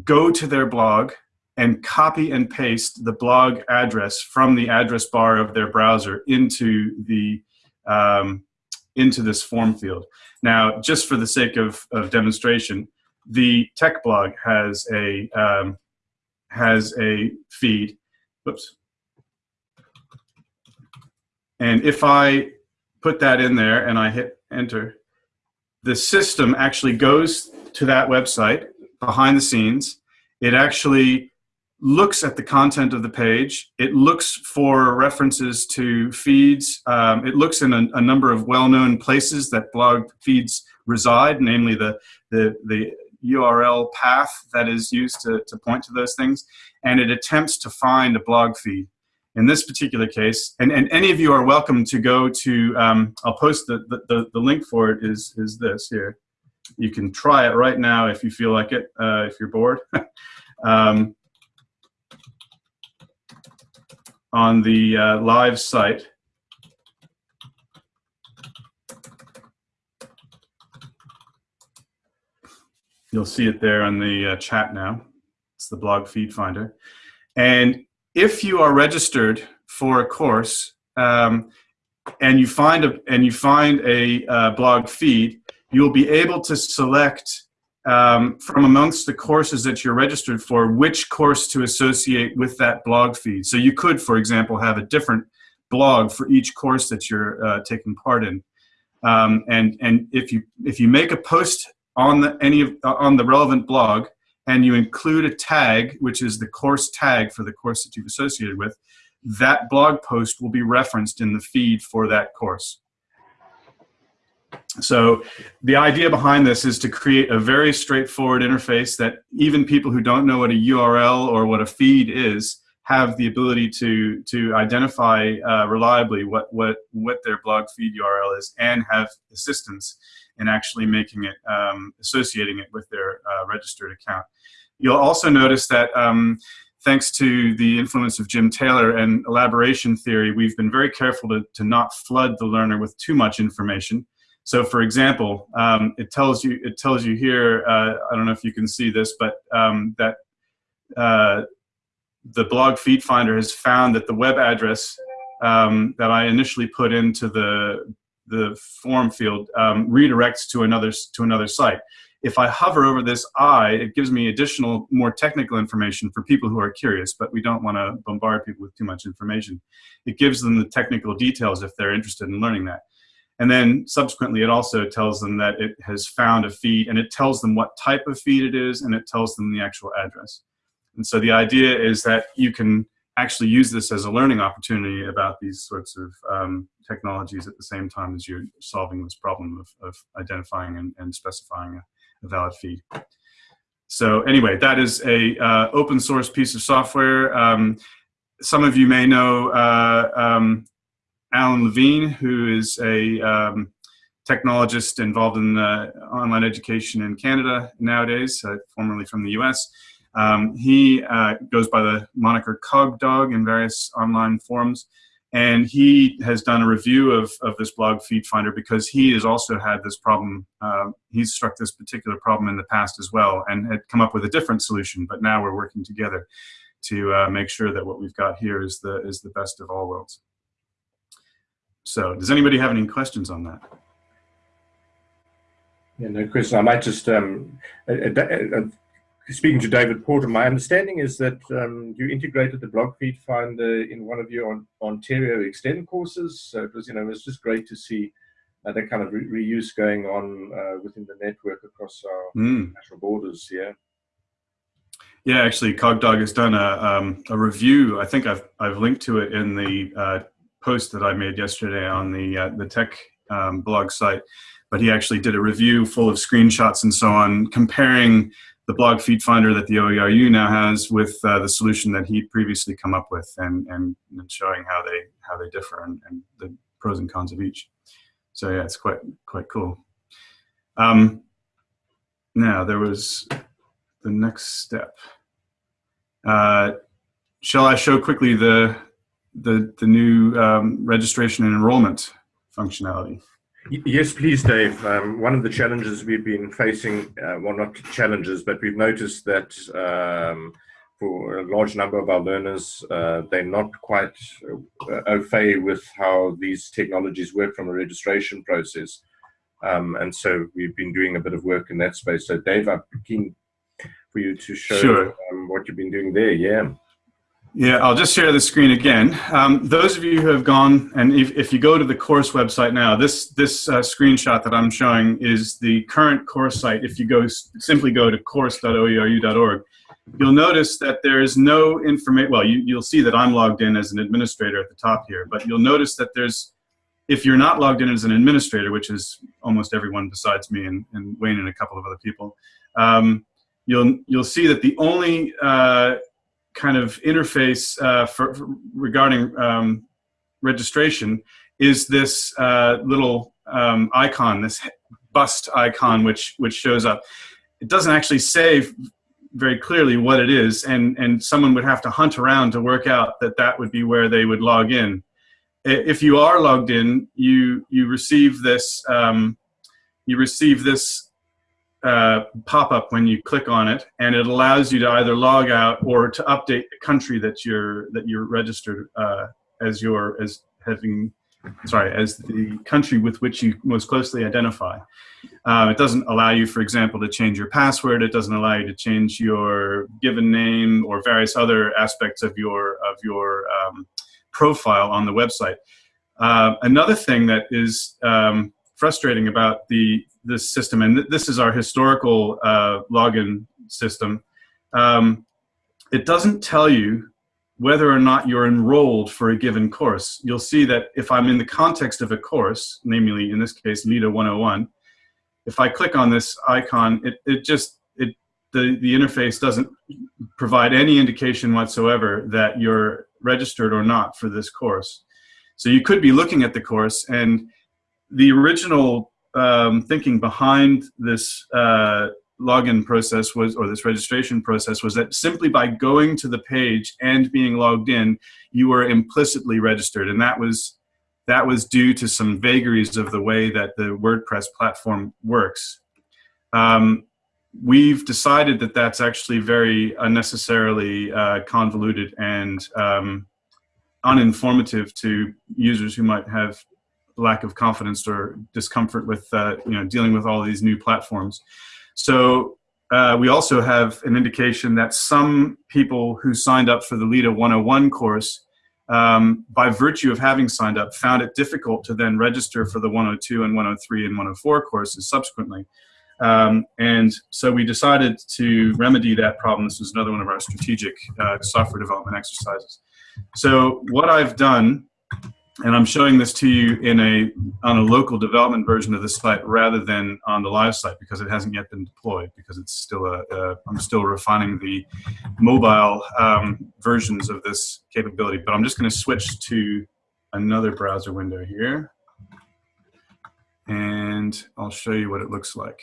go to their blog and copy and paste the blog address from the address bar of their browser into the um, into this form field. Now, just for the sake of, of demonstration, the tech blog has a um, has a feed. Whoops. And if I put that in there and I hit enter, the system actually goes to that website behind the scenes. It actually looks at the content of the page. It looks for references to feeds. Um, it looks in a, a number of well-known places that blog feeds reside, namely the, the, the URL path that is used to, to point to those things. And it attempts to find a blog feed. In this particular case, and, and any of you are welcome to go to, um, I'll post the, the, the link for it is, is this here. You can try it right now if you feel like it, uh, if you're bored. <laughs> um, on the uh, live site. You'll see it there on the uh, chat now. It's the blog feed finder. And if you are registered for a course um, and you find a and you find a uh, blog feed, you'll be able to select um, from amongst the courses that you're registered for, which course to associate with that blog feed. So you could, for example, have a different blog for each course that you're uh, taking part in. Um, and and if you if you make a post on the any of, uh, on the relevant blog and you include a tag, which is the course tag for the course that you've associated with, that blog post will be referenced in the feed for that course. So the idea behind this is to create a very straightforward interface that even people who don't know what a URL or what a feed is have the ability to to identify uh, reliably what what what their blog feed URL is and have assistance in actually making it um, associating it with their uh, registered account. You'll also notice that um, thanks to the influence of Jim Taylor and elaboration theory, we've been very careful to, to not flood the learner with too much information. So for example, um, it tells you it tells you here. Uh, I don't know if you can see this, but um, that uh, the blog feed finder has found that the web address um, that I initially put into the the form field um, redirects to another to another site. If I hover over this I, it gives me additional, more technical information for people who are curious, but we don't want to bombard people with too much information. It gives them the technical details if they're interested in learning that. And then subsequently, it also tells them that it has found a feed and it tells them what type of feed it is and it tells them the actual address. And so the idea is that you can actually use this as a learning opportunity about these sorts of um, technologies at the same time as you're solving this problem of, of identifying and, and specifying a, a, valid feed. So anyway, that is a uh, open source piece of software. Um, some of you may know uh, um, Alan Levine, who is a um, technologist involved in online education in Canada nowadays, uh, formerly from the US. Um, he uh, goes by the moniker CogDog in various online forums. And he has done a review of, of this blog feed finder because he has also had this problem. Uh, he's struck this particular problem in the past as well and had come up with a different solution, but now we're working together to uh, make sure that what we've got here is the, is the best of all worlds. So does anybody have any questions on that? Yeah, no question. I might just, um, uh, uh, uh, speaking to David Porter, my understanding is that um, you integrated the blog feed finder in one of your Ontario Extend courses. So it was, you know, it was just great to see uh, that kind of re reuse going on uh, within the network across our Mm. national borders. Yeah. Yeah, actually, CogDog has done a, um, a review. I think I've, I've linked to it in the uh, post that I made yesterday on the, uh, the tech um, blog site. But he actually did a review full of screenshots and so on, comparing the blog feed finder that the OERU now has with uh, the solution that he'd previously come up with and, and, and showing how they, how they differ and, and the pros and cons of each. So yeah, it's quite, quite cool. Um, now, there was the next step. Uh, shall I show quickly the the, the new um, registration and enrollment functionality? Yes, please, Dave. Um, one of the challenges we've been facing, uh, well, not challenges, but we've noticed that um, for a large number of our learners, uh, they're not quite uh, au fait with how these technologies work from a registration process. Um, and so we've been doing a bit of work in that space. So, Dave, I'm keen for you to show Sure. um, what you've been doing there. Yeah. Yeah, I'll just share the screen again. Um, those of you who have gone, and if, if you go to the course website now, this, this uh, screenshot that I'm showing is the current course site. If you go simply go to course.oeru.org, you'll notice that there is no information. Well, you, you'll see that I'm logged in as an administrator at the top here, but you'll notice that there's, if you're not logged in as an administrator, which is almost everyone besides me and, and Wayne and a couple of other people, um, you'll, you'll see that the only uh, kind of interface uh, for, for regarding um, registration is this uh, little um, icon, this bust icon, which which shows up. It doesn't actually say very clearly what it is, and and someone would have to hunt around to work out that that would be where they would log in. If you are logged in, you you receive this um, you receive this uh, pop up when you click on it, and it allows you to either log out or to update the country that you're that you're registered uh, as your as having sorry as the country with which you most closely identify. Um, it doesn't allow you, for example, to change your password. It doesn't allow you to change your given name or various other aspects of your of your um, profile on the website. Uh, another thing that is um, frustrating about the this system, and th this is our historical uh, login system. Um, it doesn't tell you whether or not you're enrolled for a given course. You'll see that if I'm in the context of a course, namely in this case LIDA 101, if I click on this icon, it, it just it the the interface doesn't provide any indication whatsoever that you're registered or not for this course. So you could be looking at the course and the original um, thinking behind this uh, login process was, or this registration process was that simply by going to the page and being logged in, you were implicitly registered. And that was, that was due to some vagaries of the way that the WordPress platform works. Um, we've decided that that's actually very unnecessarily uh, convoluted and um, uninformative to users who might have lack of confidence or discomfort with uh, you know dealing with all these new platforms. So uh, we also have an indication that some people who signed up for the LIDA 101 course, um, by virtue of having signed up, found it difficult to then register for the 102 and 103 and 104 courses subsequently. Um, and so we decided to remedy that problem. This was another one of our strategic uh, software development exercises. So what I've done and I'm showing this to you in a on a local development version of the site rather than on the live site because it hasn't yet been deployed because it's still a, a I'm still refining the mobile um, versions of this capability. But I'm just going to switch to another browser window here, and I'll show you what it looks like.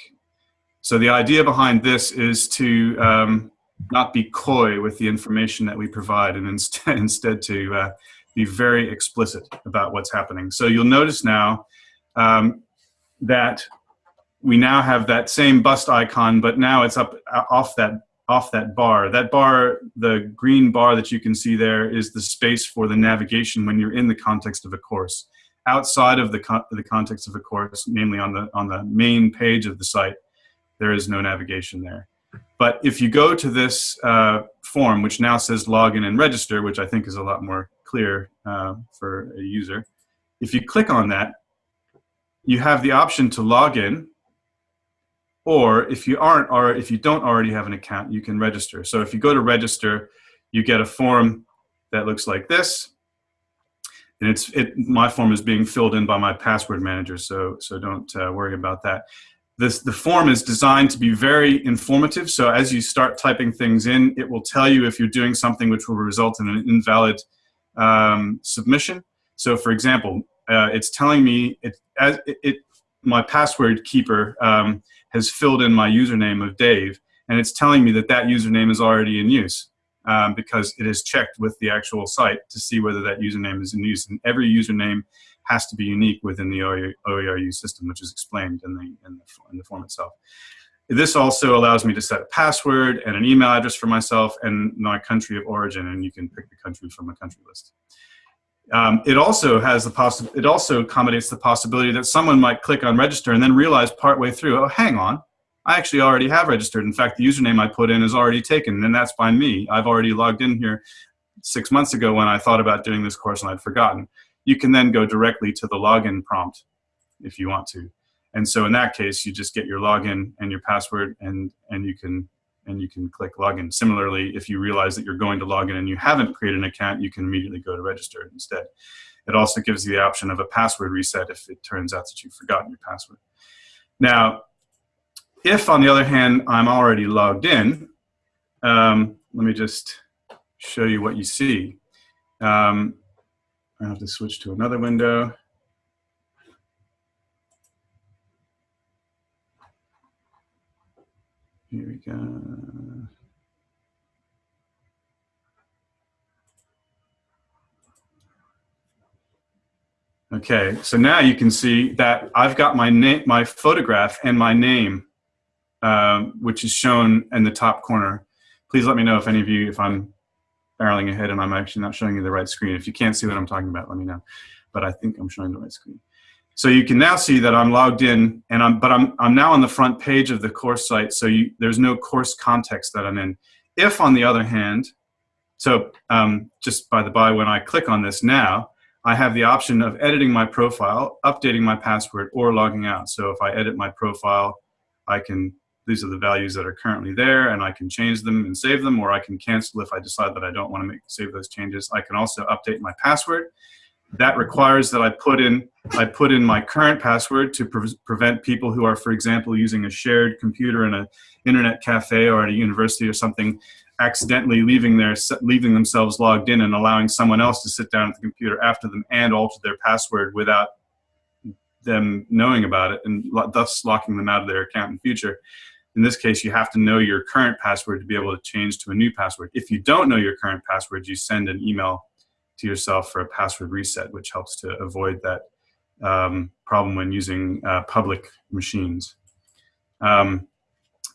So the idea behind this is to um, not be coy with the information that we provide and instead, <laughs> instead to uh, be very explicit about what's happening. So you'll notice now um, that we now have that same bust icon, but now it's up uh, off that off that bar. That bar, the green bar that you can see there is the space for the navigation when you're in the context of a course. Outside of the, the context of a course, namely on the, on the main page of the site, there is no navigation there. But if you go to this uh, form, which now says login and register, which I think is a lot more clear uh, for a user, if you click on that, you have the option to log in or if you aren't, or if you don't already have an account, you can register. So if you go to register, you get a form that looks like this. And it's it. My form is being filled in by my password manager, so so don't uh, worry about that. This the form is designed to be very informative. So as you start typing things in, it will tell you if you're doing something which will result in an invalid um, submission. So for example, uh, it's telling me it as it, it my password keeper um, has filled in my username of Dave, and it's telling me that that username is already in use um, because it has checked with the actual site to see whether that username is in use. And every username has to be unique within the OERU system, which is explained in the, in the, in the form itself. This also allows me to set a password and an email address for myself and my country of origin, and you can pick the country from a country list. Um, it also has the it also accommodates the possibility that someone might click on register and then realize partway through, oh, hang on, I actually already have registered. In fact, the username I put in is already taken, and that's by me. I've already logged in here six months ago when I thought about doing this course and I'd forgotten. You can then go directly to the login prompt if you want to. And so in that case, you just get your login and your password and, and you can and you can click login. Similarly, if you realize that you're going to log in and you haven't created an account, you can immediately go to register instead. It also gives you the option of a password reset if it turns out that you've forgotten your password. Now, if on the other hand, I'm already logged in, um, let me just show you what you see. Um, I have to switch to another window. Here we go. Okay, so now you can see that I've got my name, my photograph and my name, um, which is shown in the top corner. Please let me know if any of you, if I'm barreling ahead and I'm actually not showing you the right screen. If you can't see what I'm talking about, let me know. But I think I'm showing the right screen. So you can now see that I'm logged in, and I'm, but I'm, I'm now on the front page of the course site, so you, there's no course context that I'm in. If, on the other hand, so um, just by the by, when I click on this now, I have the option of editing my profile, updating my password, or logging out. So if I edit my profile, I can, these are the values that are currently there, and I can change them and save them, or I can cancel if I decide that I don't want to make save those changes. I can also update my password, that requires that I put in I put in my current password to pre prevent people who are, for example, using a shared computer in an internet cafe or at a university or something, accidentally leaving their leaving themselves logged in and allowing someone else to sit down at the computer after them and alter their password without them knowing about it and thus locking them out of their account in future. In this case, you have to know your current password to be able to change to a new password. If you don't know your current password, you send an email to yourself for a password reset, which helps to avoid that um, problem when using uh, public machines. Um,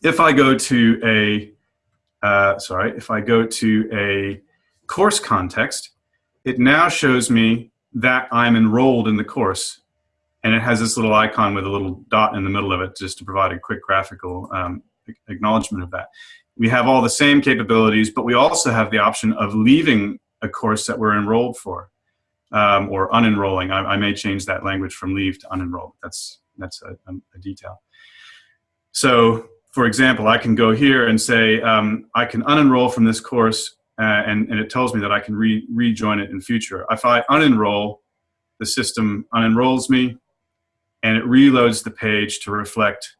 if I go to a, uh, sorry, if I go to a course context, it now shows me that I'm enrolled in the course. And it has this little icon with a little dot in the middle of it just to provide a quick graphical um, acknowledgement of that. We have all the same capabilities, but we also have the option of leaving a course that we're enrolled for um, or unenrolling. I, I, may change that language from leave to unenrolled. That's, that's a, a detail. So for example, I can go here and say, um, I can unenroll from this course uh, and, and it tells me that I can re rejoin it in future. If I unenroll, the system unenrolls me and it reloads the page to reflect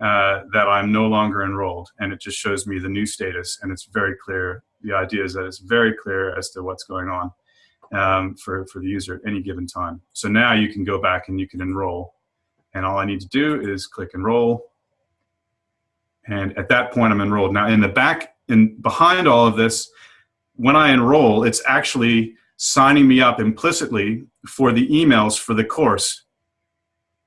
uh, that I'm no longer enrolled and it just shows me the new status and it's very clear the idea is that it's very clear as to what's going on um, for, for the user at any given time. So now you can go back and you can enroll. And all I need to do is click enroll. And at that point, I'm enrolled. Now, in the back in behind all of this, when I enroll, it's actually signing me up implicitly for the emails for the course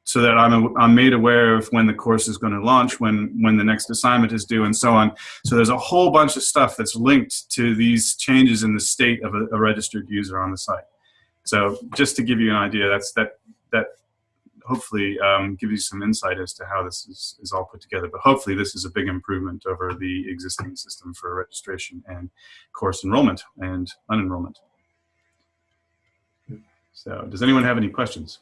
so that I'm, I'm made aware of when the course is going to launch, when, when the next assignment is due, and so on. So there's a whole bunch of stuff that's linked to these changes in the state of a, a registered user on the site. So just to give you an idea, that's that that hopefully um, gives you some insight as to how this is, is all put together. But hopefully this is a big improvement over the existing system for registration and course enrollment and unenrollment. So does anyone have any questions?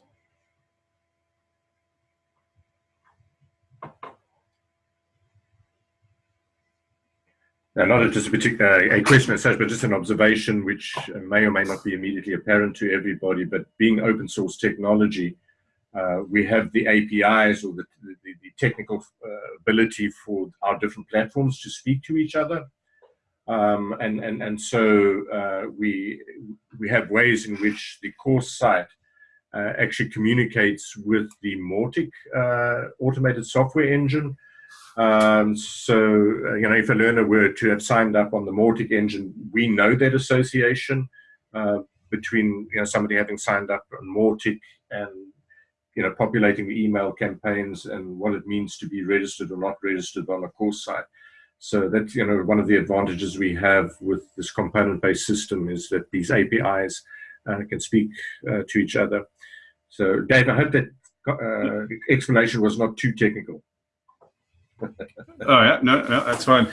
Not just a particular a question as such, but just an observation which may or may not be immediately apparent to everybody. But being open source technology, uh, we have the APIs or the, the, the technical uh, ability for our different platforms to speak to each other. Um, and, and, and so uh, we, we have ways in which the course site uh, actually communicates with the Mautic uh, automated software engine, um, so, uh, you know, if a learner were to have signed up on the Mautic engine, we know that association uh, between, you know, somebody having signed up on Mautic and, you know, populating the email campaigns and what it means to be registered or not registered on a course site. So that's, you know, one of the advantages we have with this component-based system is that these APIs uh, can speak uh, to each other. So, Dave, I hope that uh, explanation was not too technical oh yeah, no, no, that's fine.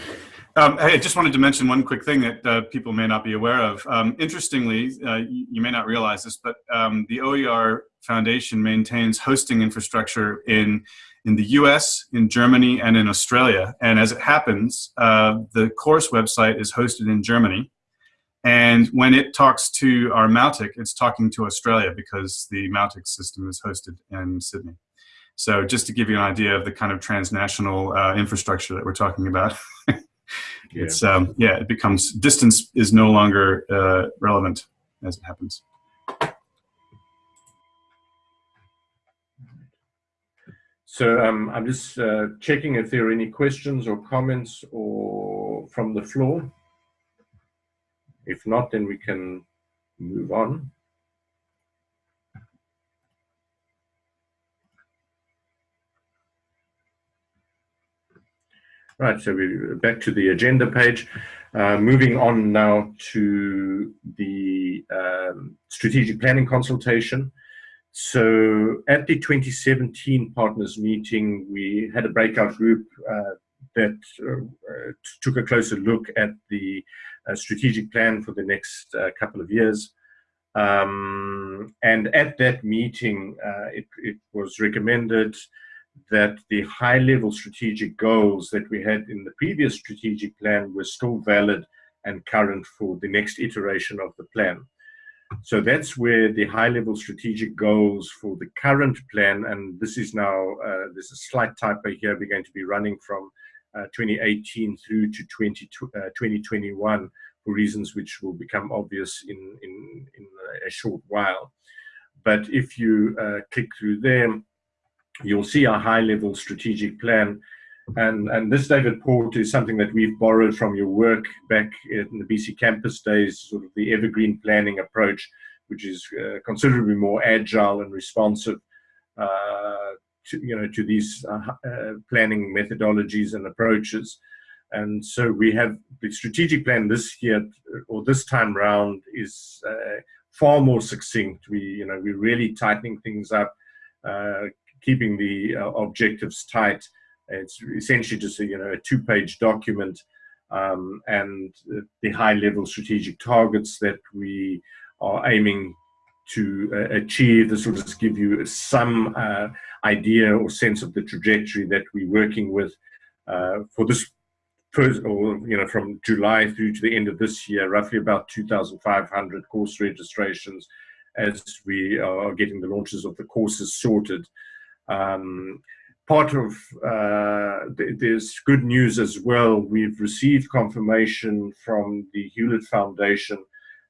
Um, hey, I just wanted to mention one quick thing that uh, people may not be aware of. Um, interestingly, uh, you, you, may not realize this, but um, the OER Foundation maintains hosting infrastructure in in the U.S., in Germany, and in Australia. And as it happens, uh, the course website is hosted in Germany. And when it talks to our Mautic, it's talking to Australia because the Mautic system is hosted in Sydney. So just to give you an idea of the kind of transnational uh, infrastructure that we're talking about, <laughs> it's yeah. Um, yeah, it becomes distance is no longer uh, relevant as it happens. So um, I'm just uh, checking if there are any questions or comments or from the floor. If not, then we can move on. Right, so we're back to the agenda page. Uh, moving on now to the um, strategic planning consultation. So at the 2017 partners meeting, we had a breakout group uh, that uh, took a closer look at the uh, strategic plan for the next uh, couple of years. Um, and at that meeting, uh, it, it was recommended that the high level strategic goals that we had in the previous strategic plan were still valid and current for the next iteration of the plan. So that's where the high level strategic goals for the current plan, and this is now, uh, there's a slight typo here, we're going to be running from uh, 2018 through to 20, uh, 2021 for reasons which will become obvious in, in, in a short while. But if you uh, click through there, you'll see a high level strategic plan. And, and this, David Porter, is something that we've borrowed from your work back in the BC campus days, sort of the evergreen planning approach, which is uh, considerably more agile and responsive uh, to, you know, to these uh, uh planning methodologies and approaches. And so we have the strategic plan this year or this time round is uh, far more succinct. We, you know, we're really tightening things up, uh, keeping the uh, objectives tight. It's essentially just a, you know, a two-page document um, and the high-level strategic targets that we are aiming to uh, achieve. This will just give you some uh, idea or sense of the trajectory that we're working with uh, for this first, or you know, from July through to the end of this year, roughly about 2,500 course registrations as we are getting the launches of the courses sorted. Um, part of uh, th there's good news as well. We've received confirmation from the Hewlett Foundation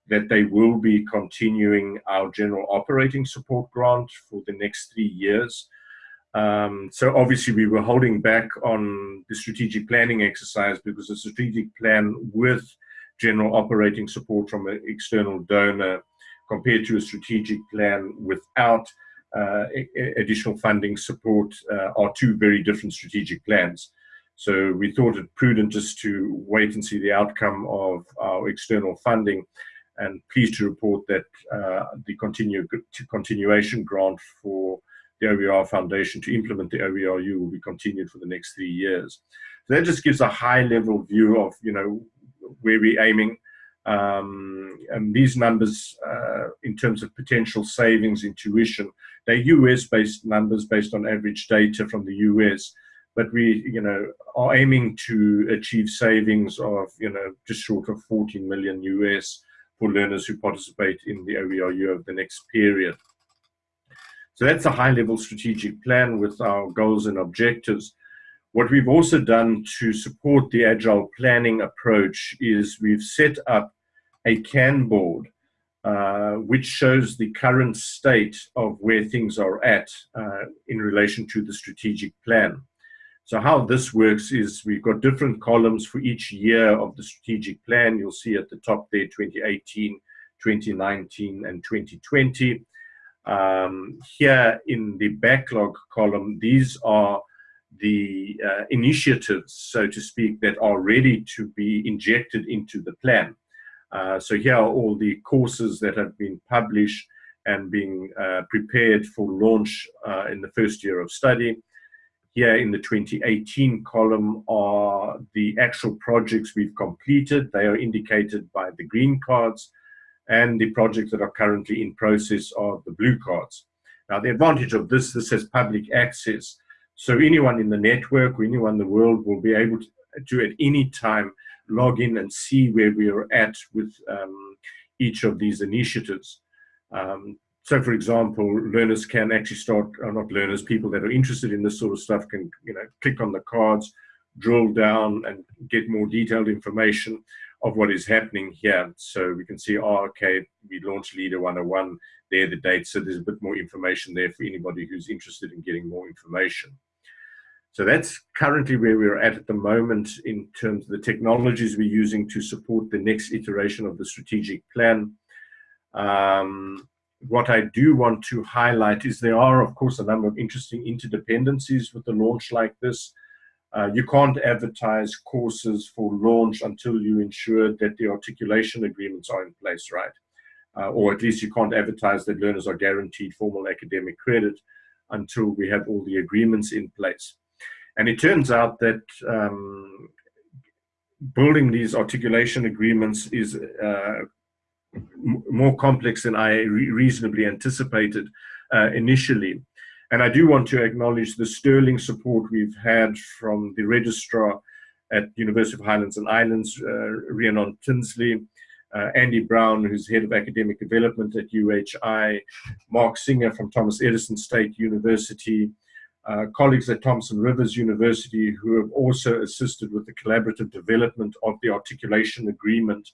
that they will be continuing our general operating support grant for the next three years. Um, so obviously we were holding back on the strategic planning exercise because the strategic plan with general operating support from an external donor compared to a strategic plan without additional funding support uh, are two very different strategic plans. So we thought it prudent just to wait and see the outcome of our external funding and pleased to report that uh, the continue, continuation grant for the OER Foundation to implement the OERU will be continued for the next three years. So that just gives a high level view of, you know, where we're aiming. Um, and these numbers, uh, in terms of potential savings in tuition, they're US-based numbers based on average data from the US but we, you know, are aiming to achieve savings of, you know, just short of 14 million US for learners who participate in the OERU over the next period. So that's a high level strategic plan with our goals and objectives. What we've also done to support the agile planning approach is we've set up a Kanboard, uh, which shows the current state of where things are at uh, in relation to the strategic plan. So how this works is we've got different columns for each year of the strategic plan. You'll see at the top there 2018, 2019, and 2020. Um, here in the backlog column, these are the uh, initiatives, so to speak, that are ready to be injected into the plan. Uh, so here are all the courses that have been published and being uh, prepared for launch uh, in the first year of study. Here in the 2018 column are the actual projects we've completed. They are indicated by the green cards and the projects that are currently in process are the blue cards. Now the advantage of this, this has public access. So anyone in the network or anyone in the world will be able to, to at any time log in and see where we are at with um, each of these initiatives. Um, so for example, learners can actually start, or not learners, people that are interested in this sort of stuff can, you know, click on the cards, drill down and get more detailed information of what is happening here. So we can see, oh, okay, we launched LiDA 101, there the dates, so there's a bit more information there for anybody who's interested in getting more information. So that's currently where we're at at the moment in terms of the technologies we're using to support the next iteration of the strategic plan. Um, what I do want to highlight is there are, of course, a number of interesting interdependencies with a launch like this. Uh, you can't advertise courses for launch until you ensure that the articulation agreements are in place, right? Uh, or at least you can't advertise that learners are guaranteed formal academic credit until we have all the agreements in place. And it turns out that um, building these articulation agreements is uh, more complex than I re reasonably anticipated uh, initially. And I do want to acknowledge the sterling support we've had from the registrar at University of Highlands and Islands, uh, Rhiannon Tinsley, uh, Andy Brown, who's head of academic development at UHI, Mark Singer from Thomas Edison State University, uh, colleagues at Thompson Rivers University who have also assisted with the collaborative development of the articulation agreement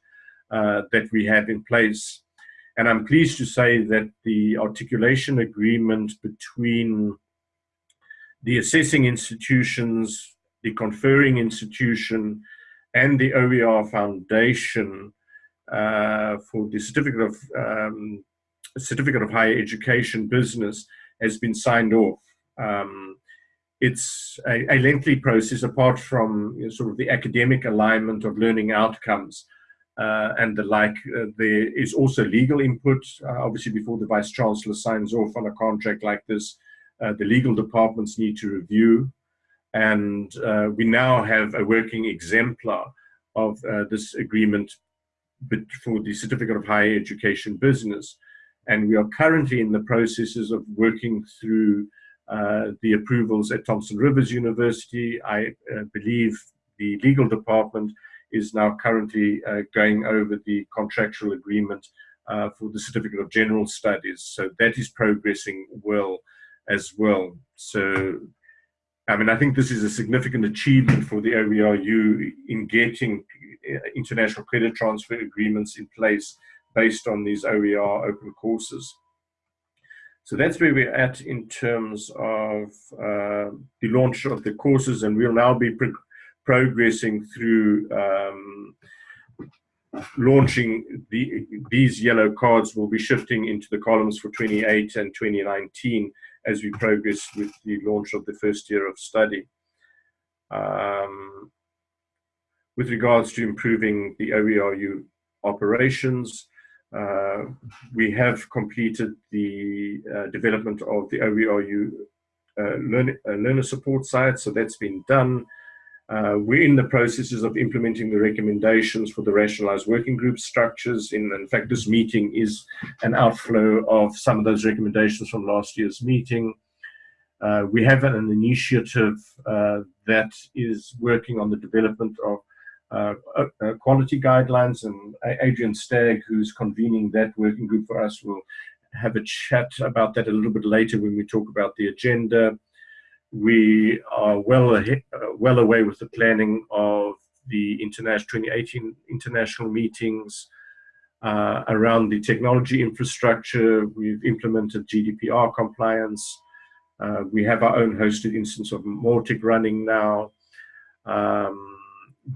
uh, that we have in place. And I'm pleased to say that the articulation agreement between the assessing institutions, the conferring institution, and the OER Foundation uh, for the certificate of um, certificate of higher education business has been signed off. Um, it's a, a, lengthy process apart from you know, sort of the academic alignment of learning outcomes and the like. Uh, there is also legal input. Uh, obviously, before the Vice Chancellor signs off on a contract like this, uh, the legal departments need to review. And uh, we now have a working exemplar of uh, this agreement for the Certificate of Higher Education business. And we are currently in the processes of working through the approvals at Thompson Rivers University. I believe the legal department is now currently uh, going over the contractual agreement uh, for the Certificate of General Studies. So that is progressing well as well. So, I mean, I think this is a significant achievement for the OERU in getting uh, international credit transfer agreements in place based on these OER open courses. So that's where we're at in terms of uh, the launch of the courses, and we'll now be progressing through um, launching the, these yellow cards will be shifting into the columns for 28 and 2019 as we progress with the launch of the first year of study. Um, with regards to improving the OERU operations, uh, we have completed the uh, development of the OERU uh, uh, learner support site, so that's been done. Uh, we're in the processes of implementing the recommendations for the rationalized working group structures. In, in, fact, this meeting is an outflow of some of those recommendations from last year's meeting. Uh, we have an initiative uh, that is working on the development of uh, uh, quality guidelines, and Adrian Stagg, who's convening that working group for us, will have a chat about that a little bit later when we talk about the agenda. We are well ahead, well away with the planning of the international 2018 international meetings uh, around the technology infrastructure. We've implemented GDPR compliance. Uh, we have our own hosted instance of Mautic running now. Um,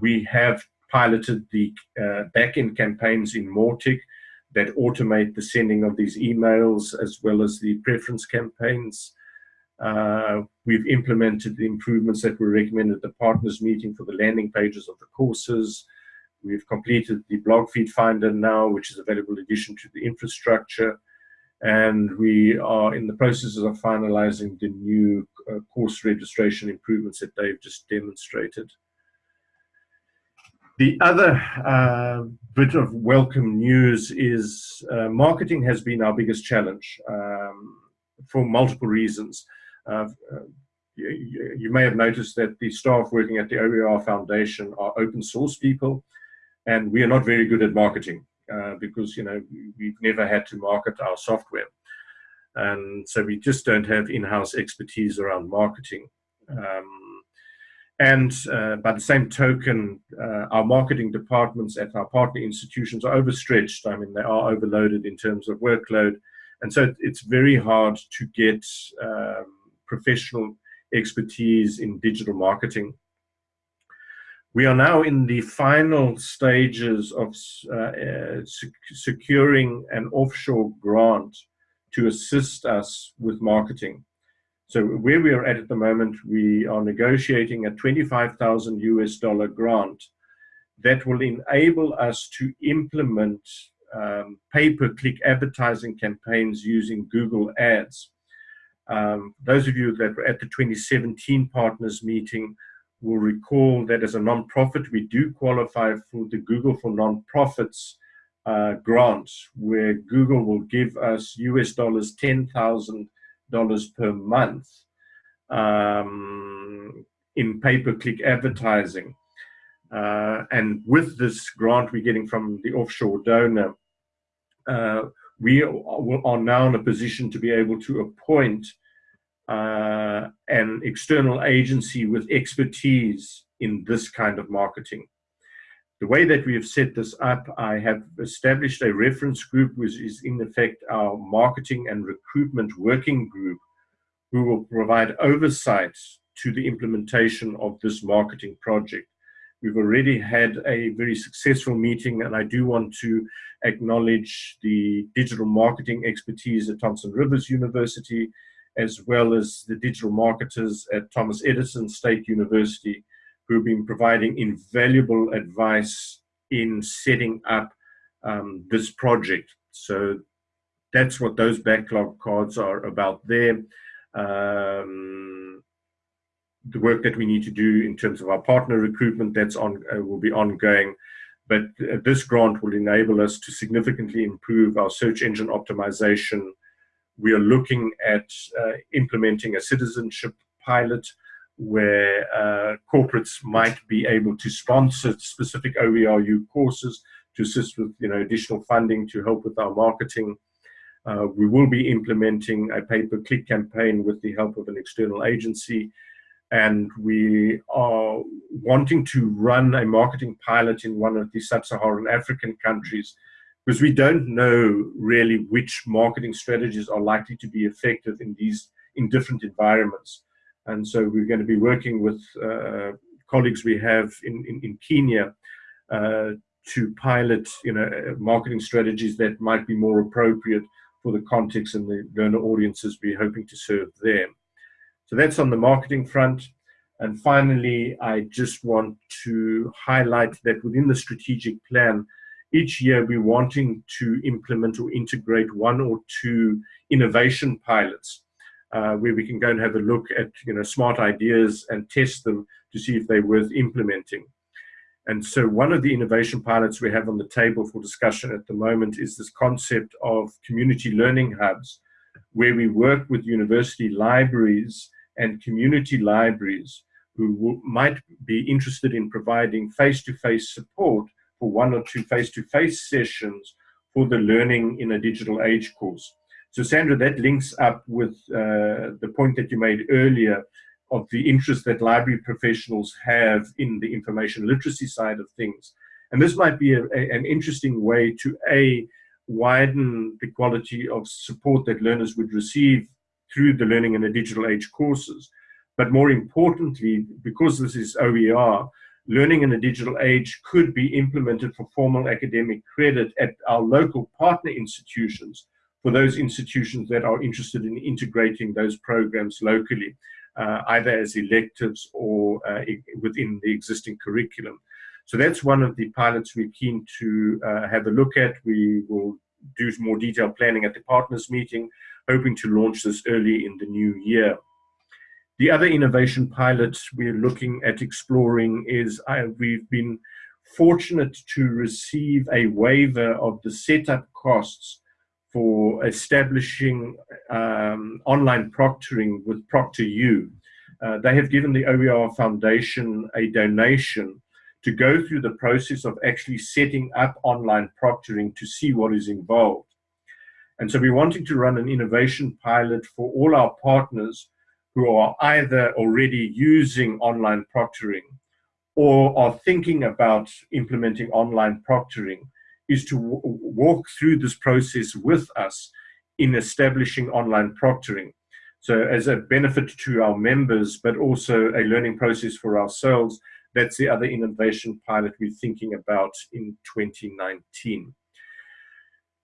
we have piloted the uh, backend campaigns in Mautic that automate the sending of these emails as well as the preference campaigns. Uh, we've implemented the improvements that were recommended at the partners meeting for the landing pages of the courses. We've completed the blog feed finder now, which is available in addition to the infrastructure. And we are in the processes of finalizing the new uh, course registration improvements that Dave just demonstrated. The other uh, bit of welcome news is uh, marketing has been our biggest challenge um, for multiple reasons. Uh, you, you, may have noticed that the staff working at the OER Foundation are open source people, and we are not very good at marketing uh, because you know we've never had to market our software, and so we just don't have in-house expertise around marketing. Um, and uh, by the same token, uh, our marketing departments at our partner institutions are overstretched. I mean, they are overloaded in terms of workload. And so it's very hard to get um, professional expertise in digital marketing. We are now in the final stages of uh, uh, sec securing an offshore grant to assist us with marketing. So where we are at at the moment, we are negotiating a 25,000 US dollar grant that will enable us to implement um, pay-per-click advertising campaigns using Google Ads. Um, those of you that were at the 2017 partners meeting will recall that as a nonprofit, we do qualify for the Google for Nonprofits uh, grant, where Google will give us US dollars 10,000 dollars per month um, in pay-per-click advertising. Uh, and with this grant we're getting from the offshore donor, uh, we are now in a position to be able to appoint uh, an external agency with expertise in this kind of marketing. The way that we have set this up, I have established a reference group, which is in effect our marketing and recruitment working group, who will provide oversight to the implementation of this marketing project. We've already had a very successful meeting, and I do want to acknowledge the digital marketing expertise at Thompson Rivers University, as well as the digital marketers at Thomas Edison State University, who've been providing invaluable advice in setting up um, this project. So that's what those backlog cards are about there. Um, the work that we need to do in terms of our partner recruitment that's on uh, will be ongoing. But uh, this grant will enable us to significantly improve our search engine optimization. We are looking at uh, implementing a citizenship pilot where uh, corporates might be able to sponsor specific OERU courses to assist with you know additional funding to help with our marketing. Uh, we will be implementing a pay-per-click campaign with the help of an external agency and we are wanting to run a marketing pilot in one of the sub-Saharan African countries because we don't know really which marketing strategies are likely to be effective in these in different environments. And so we're going to be working with uh, colleagues we have in, in, in Kenya uh, to pilot, you know, marketing strategies that might be more appropriate for the context and the learner audiences we're hoping to serve there. So that's on the marketing front. And finally, I just want to highlight that within the strategic plan, each year we're wanting to implement or integrate one or two innovation pilots uh, where we can go and have a look at you know smart ideas and test them to see if they're worth implementing. And so one of the innovation pilots we have on the table for discussion at the moment is this concept of community learning hubs, where we work with university libraries and community libraries who might be interested in providing face-to-face -face support for one or two face-to-face -face sessions for the learning in a digital age course. So Sandra, that links up with uh, the point that you made earlier of the interest that library professionals have in the information literacy side of things. And this might be a, a, an interesting way to A, widen the quality of support that learners would receive through the learning in the digital age courses. But more importantly, because this is OER, learning in the digital age could be implemented for formal academic credit at our local partner institutions for those institutions that are interested in integrating those programs locally uh, either as electives or uh, within the existing curriculum. So that's one of the pilots we're keen to uh, have a look at. We will do more detailed planning at the partners meeting, hoping to launch this early in the new year. The other innovation pilot we're looking at exploring is we've been fortunate to receive a waiver of the setup costs for establishing um, online proctoring with ProctorU. Uh, they have given the OER Foundation a donation to go through the process of actually setting up online proctoring to see what is involved. And so we're wanting to run an innovation pilot for all our partners who are either already using online proctoring or are thinking about implementing online proctoring is to walk through this process with us in establishing online proctoring. So as a benefit to our members, but also a learning process for ourselves, that's the other innovation pilot we're thinking about in 2019.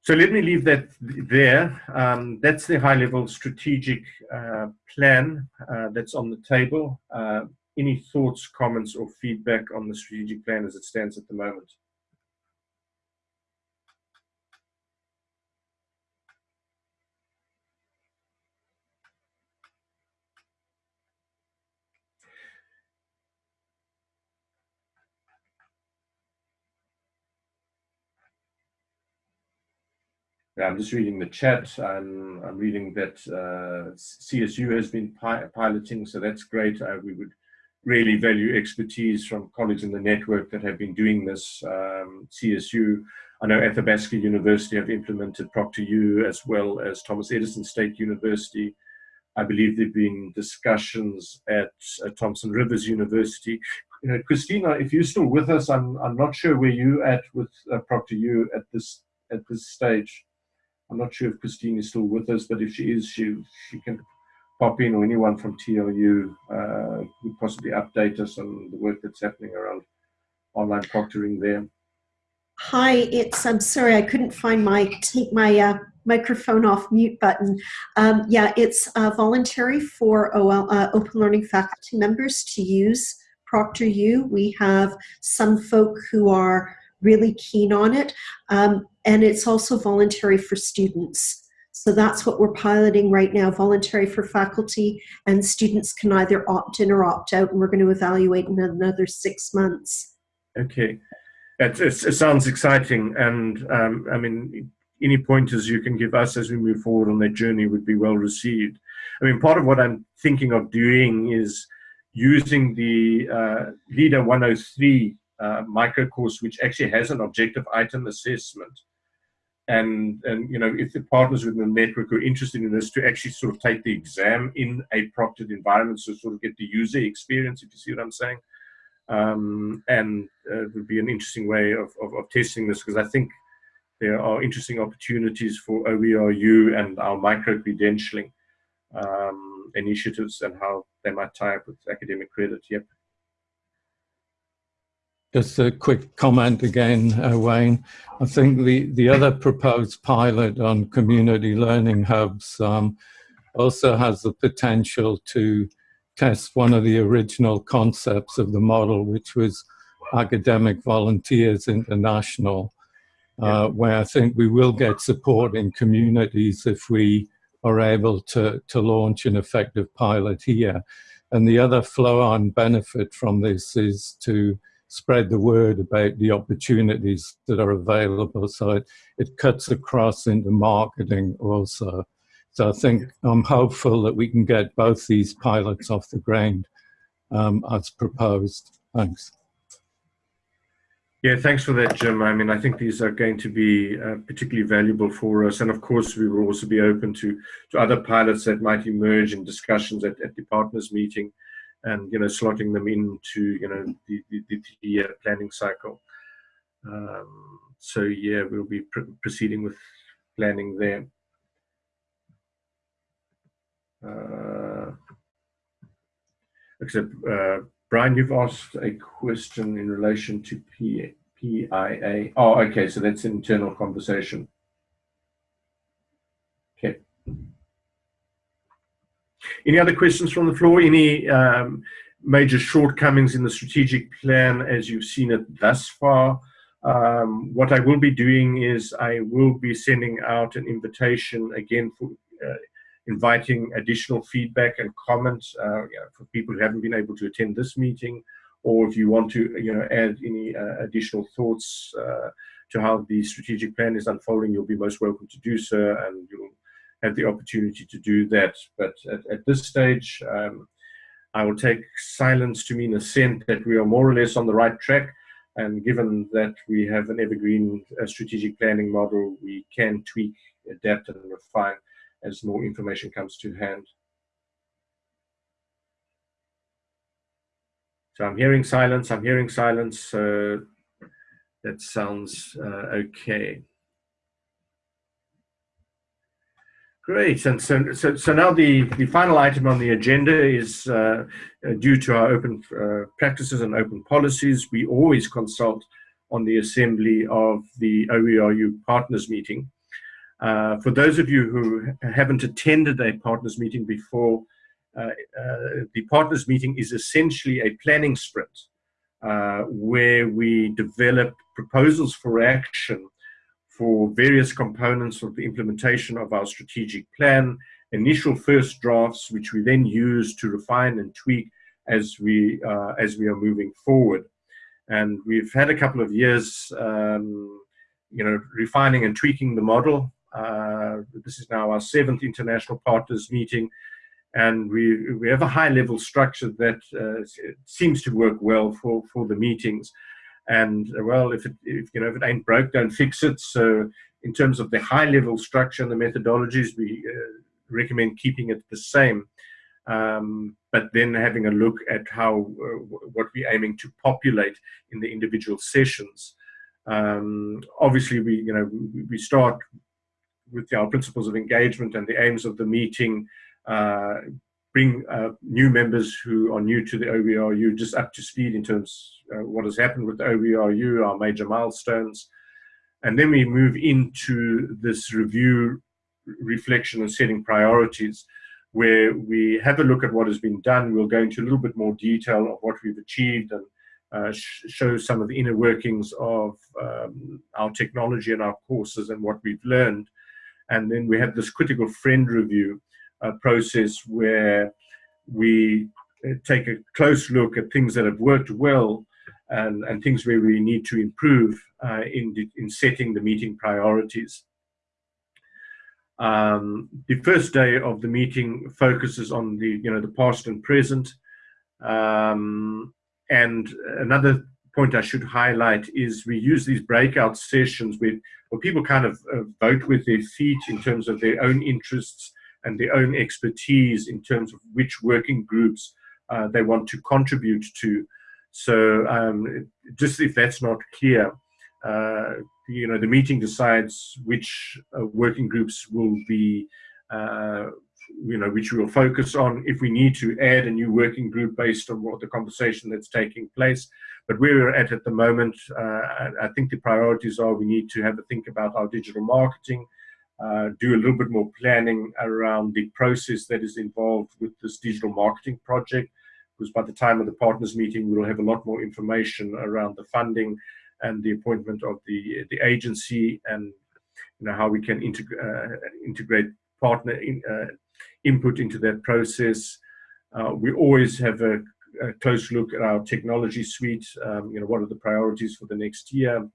So let me leave that there. Um, that's the high-level strategic uh, plan uh, that's on the table. Uh, any thoughts, comments, or feedback on the strategic plan as it stands at the moment? I'm just reading the chat. I'm, I'm reading that uh, CSU has been pi piloting, so that's great. Uh, we would really value expertise from colleagues in the network that have been doing this. Um, CSU, I know Athabasca University have implemented ProctorU as well as Thomas Edison State University. I believe there have been discussions at Thompson Rivers University. You know, Christina, if you're still with us, I'm, I'm not sure where you at with uh, ProctorU at this at this stage. I'm not sure if Christine is still with us, but if she is, she, she can pop in or anyone from TRU uh, would possibly update us on the work that's happening around online proctoring there. Hi, it's, I'm sorry, I couldn't find my, take my uh, microphone off mute button. Um, yeah, it's uh, voluntary for OL, uh, open learning faculty members to use ProctorU. We have some folk who are really keen on it. Um, and it's also voluntary for students. So that's what we're piloting right now, voluntary for faculty, and students can either opt in or opt out, and we're going to evaluate in another six months. Okay, it, it, it sounds exciting, and um, I mean, any pointers you can give us as we move forward on that journey would be well received. I mean, part of what I'm thinking of doing is using the uh, LiDA 103 uh, micro course, which actually has an objective item assessment. And, and you know, if the partners within the network are interested in this, to actually sort of take the exam in a proctored environment, so sort of get the user experience, if you see what I'm saying. Um, and uh, it would be an interesting way of, of, of testing this because I think there are interesting opportunities for OERU and our micro-credentialing um, initiatives and how they might tie up with academic credit. Yep. Just a quick comment again, uh, Wayne. I think the, the other proposed pilot on community learning hubs um, also has the potential to test one of the original concepts of the model, which was Academic Volunteers International, uh, where I think we will get support in communities if we are able to, to launch an effective pilot here. And the other flow-on benefit from this is to spread the word about the opportunities that are available. So it, it cuts across into marketing also. So I think I'm hopeful that we can get both these pilots off the ground um, as proposed. Thanks. Yeah, thanks for that, Jim. I mean, I think these are going to be uh, particularly valuable for us. And of course, we will also be open to, to other pilots that might emerge in discussions at, at the partners meeting and, you know, slotting them into, you know, the, the, the, planning cycle. Um, so, yeah, we'll be pr proceeding with planning there. Uh, except uh, Brian, you've asked a question in relation to P PIA. Oh, okay, so that's internal conversation. Okay. Any other questions from the floor? Any um, major shortcomings in the strategic plan as you've seen it thus far? Um, what I will be doing is I will be sending out an invitation again for uh, inviting additional feedback and comments uh, you know, for people who haven't been able to attend this meeting, or if you want to you know, add any uh, additional thoughts uh, to how the strategic plan is unfolding, you'll be most welcome to do so, and you'll have the opportunity to do that. But at, at this stage, um, I will take silence to mean assent that we are more or less on the right track. And given that we have an evergreen uh, strategic planning model, we can tweak, adapt, and refine as more information comes to hand. So I'm hearing silence, I'm hearing silence. Uh, that sounds uh, okay. Great, and so, so, so now the, the final item on the agenda is uh, uh due to our open uh, practices and open policies. We always consult on the assembly of the OERU partners meeting. Uh, for those of you who haven't attended a partners meeting before, uh, uh, the partners meeting is essentially a planning sprint where we develop proposals for action for various components of the implementation of our strategic plan, initial first drafts, which we then use to refine and tweak as we, uh, as we are moving forward. And we've had a couple of years, um, you know, refining and tweaking the model. Uh, this is now our seventh international partners meeting, and we we have a high level structure that uh, seems to work well for for the meetings. And uh, well, if it if you know if it ain't broke, don't fix it. So in terms of the high level structure and the methodologies, we uh, recommend keeping it the same. Um, but then having a look at how uh, what we're aiming to populate in the individual sessions. Um, obviously, we you know we, start with our principles of engagement and the aims of the meeting, uh, bring uh, new members who are new to the OERU just up to speed in terms uh, what has happened with the OERU, our major milestones. And then we move into this review, reflection and setting priorities where we have a look at what has been done. We'll go into a little bit more detail of what we've achieved and uh, sh show some of the inner workings of um, our technology and our courses and what we've learned. And then we have this critical friend review uh, process where we uh, take a close look at things that have worked well and, and things where we need to improve uh, in, in setting the meeting priorities. Um, the first day of the meeting focuses on the, you know, the past and present. Um, and another point I should highlight is we use these breakout sessions where, where people kind of uh, vote with their feet in terms of their own interests and their own expertise in terms of which working groups uh, they want to contribute to. So um, just if that's not clear, uh, you know, the meeting decides which uh, working groups will be, uh, you know, which we will focus on. If we need to add a new working group based on what the conversation that's taking place. But where we're at at the moment, uh, I think the priorities are we need to have a think about our digital marketing, uh, do a little bit more planning around the process that is involved with this digital marketing project. Because by the time of the partners meeting, we'll have a lot more information around the funding and the appointment of the the agency and you know how we can integ uh, integrate partner in, uh, input into that process. Uh, we always have a, a, close look at our technology suite. Um, you know what are the priorities for the next year.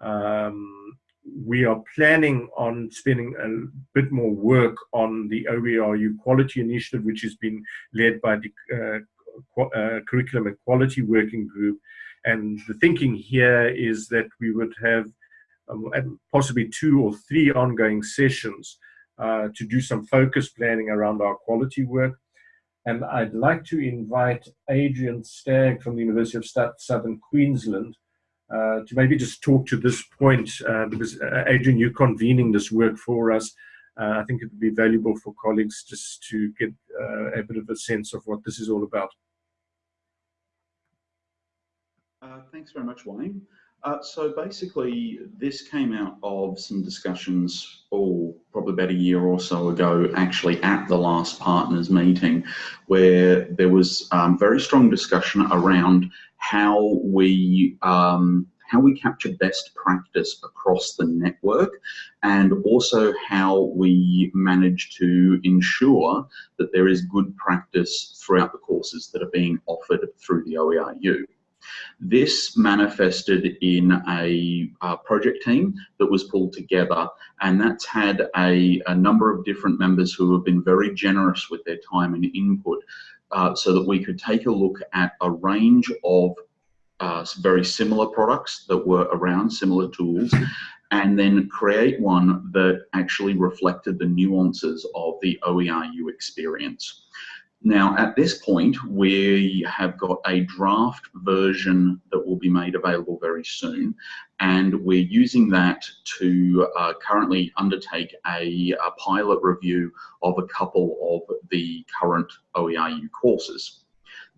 Um, we are planning on spending a bit more work on the OERU quality initiative, which has been led by the uh, uh, Curriculum and Quality Working Group. And the thinking here is that we would have um, possibly two or three ongoing sessions uh, to do some focus planning around our quality work. And I'd like to invite Adrian Stagg from the University of Southern Queensland uh, to maybe just talk to this point, uh, because uh, Adrian, you're convening this work for us. Uh, I think it would be valuable for colleagues just to get a bit of a sense of what this is all about. thanks very much, Wayne. So basically, this came out of some discussions, oh, probably about a year or so ago, actually at the last partners meeting, where there was um, very strong discussion around how we um, how we capture best practice across the network and also how we manage to ensure that there is good practice throughout the courses that are being offered through the OERU. This manifested in a, a, project team that was pulled together, and that's had a, a, number of different members who have been very generous with their time and input uh, so that we could take a look at a range of uh, very similar products that were around, similar tools, and then create one that actually reflected the nuances of the OERU experience. Now, at this point, we have got a draft version that will be made available very soon, and we're using that to uh, currently undertake a, a pilot review of a couple of the current OERU courses.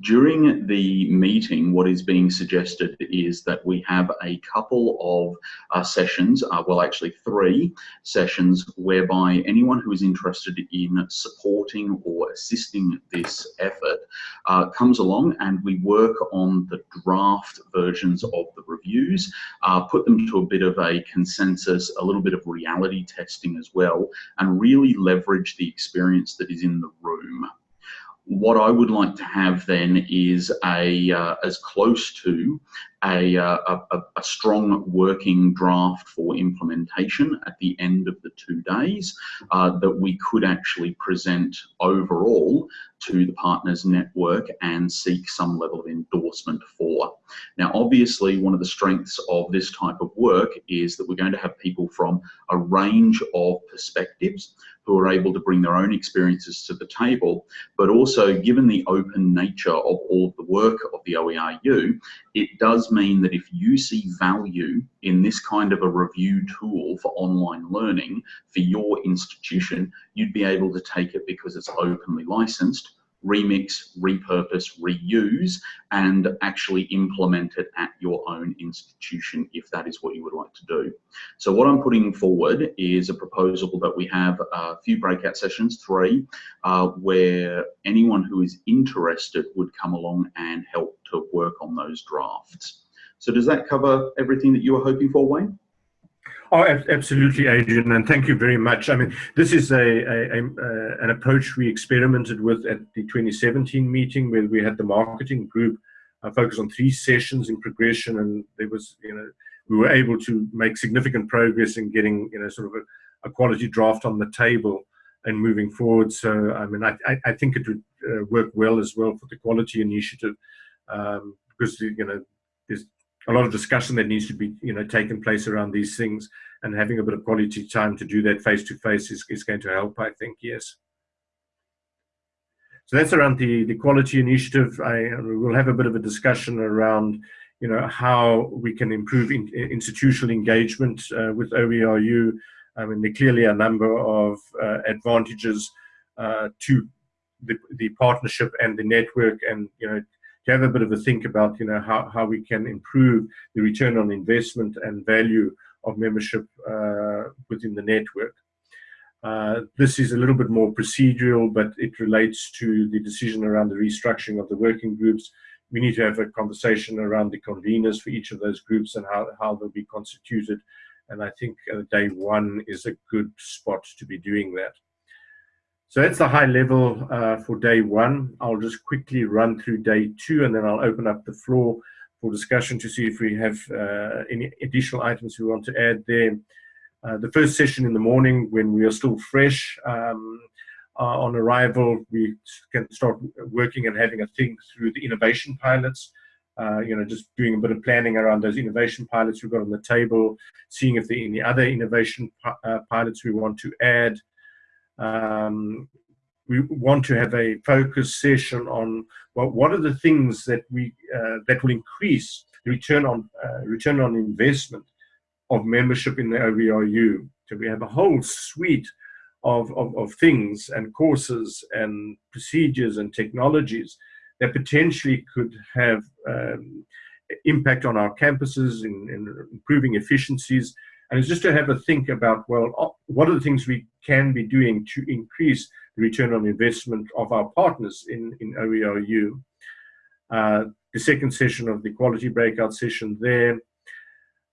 During the meeting, what is being suggested is that we have a couple of uh, sessions, uh, well actually three sessions, whereby anyone who is interested in supporting or assisting this effort uh, comes along and we work on the draft versions of the reviews, uh, put them to a bit of a consensus, a little bit of reality testing as well, and really leverage the experience that is in the room what I would like to have then is a uh, as close to a, uh, a, a, strong working draft for implementation at the end of the two days uh, that we could actually present overall to the partners network and seek some level of endorsement for. Now, obviously, one of the strengths of this type of work is that we're going to have people from a range of perspectives who are able to bring their own experiences to the table, but also given the open nature of all the work of the OERU, it does mean that if you see value in this kind of a review tool for online learning for your institution, you'd be able to take it because it's openly licensed remix, repurpose, reuse, and actually implement it at your own institution if that is what you would like to do. So what I'm putting forward is a proposal that we have a few breakout sessions, three, uh, where anyone who is interested would come along and help to work on those drafts. So does that cover everything that you were hoping for, Wayne? Oh, absolutely, Adrian, and thank you very much. I mean, this is a, a, a uh, an approach we experimented with at the 2017 meeting where we had the marketing group uh, focus on three sessions in progression, and there was, you know, we were able to make significant progress in getting, you know, sort of a, a quality draft on the table and moving forward. So, I mean, I, I think it would uh, work well as well for the quality initiative um, because, you know, there's a lot of discussion that needs to be you know taken place around these things and having a bit of quality time to do that face to face is, is going to help i think yes so that's around the the quality initiative i will have a bit of a discussion around you know, how we can improve in, institutional engagement uh, with OERU. I mean, there clearly a number of uh, advantages uh, to the, the partnership and the network and, you know, have a bit of a think about, you know, how, how we can improve the return on investment and value of membership uh, within the network. Uh, this is a little bit more procedural, but it relates to the decision around the restructuring of the working groups. We need to have a conversation around the conveners for each of those groups and how, how they'll be constituted. And I think uh, day one is a good spot to be doing that. So that's the high level uh, for day one. I'll just quickly run through day two and then I'll open up the floor for discussion to see if we have uh, any additional items we want to add there. Uh, the first session in the morning when we are still fresh um, uh, on arrival, we can start working and having a think through the innovation pilots. Uh, you know, just doing a bit of planning around those innovation pilots we've got on the table, seeing if there are any other innovation uh, pilots we want to add. Um, we want to have a focus session on well, what are the things that we uh, that will increase the return on uh, return on investment of membership in the OERU. So we have a whole suite of, of, of things and courses and procedures and technologies that potentially could have um, impact on our campuses in, in, improving efficiencies. And it's just to have a think about, well, what are the things we can be doing to increase the return on investment of our partners in, in OERU. Uh, the second session of the quality breakout session there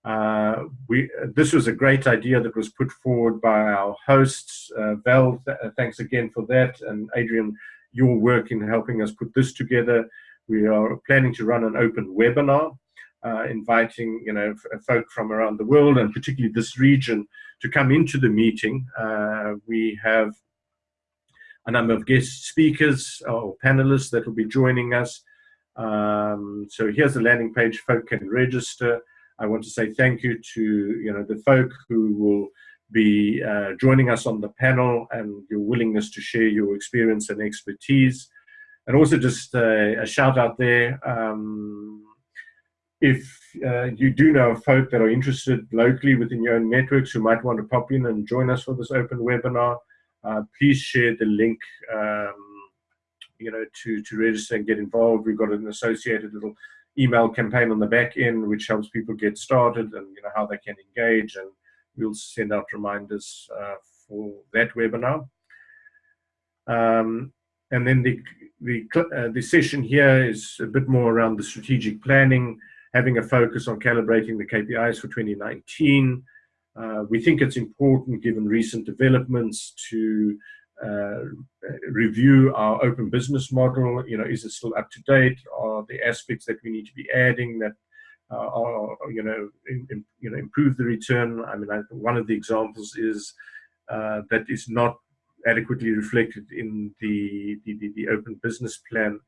uh, we, this was a great idea that was put forward by our hosts. Uh, Val, th uh, thanks again for that. And Adrian, your work in helping us put this together. We are planning to run an open webinar, uh, inviting you know folk from around the world and particularly this region to come into the meeting. Uh, we have a number of guest speakers or panelists that will be joining us. Um, so here's the landing page. Folk can register. I want to say thank you to you know the folk who will be uh, joining us on the panel and your willingness to share your experience and expertise. And also just uh, a shout out there, um, if uh, you do know folk that are interested locally within your own networks who might want to pop in and join us for this open webinar, uh, please share the link um, you know, to, to register and get involved. We've got an associated little email campaign on the back end, which helps people get started and you know how they can engage. And we'll send out reminders uh, for that webinar. Um, and then the the uh, the session here is a bit more around the strategic planning, having a focus on calibrating the KPIs for 2019. Uh, we think it's important, given recent developments, to uh, review our open business model. You know, is it still up to date? Are the aspects that we need to be adding that uh, are, you know, in, in, you know, improve the return? I mean, I, one of the examples is uh, that is not adequately reflected in the, the, the, the open business plan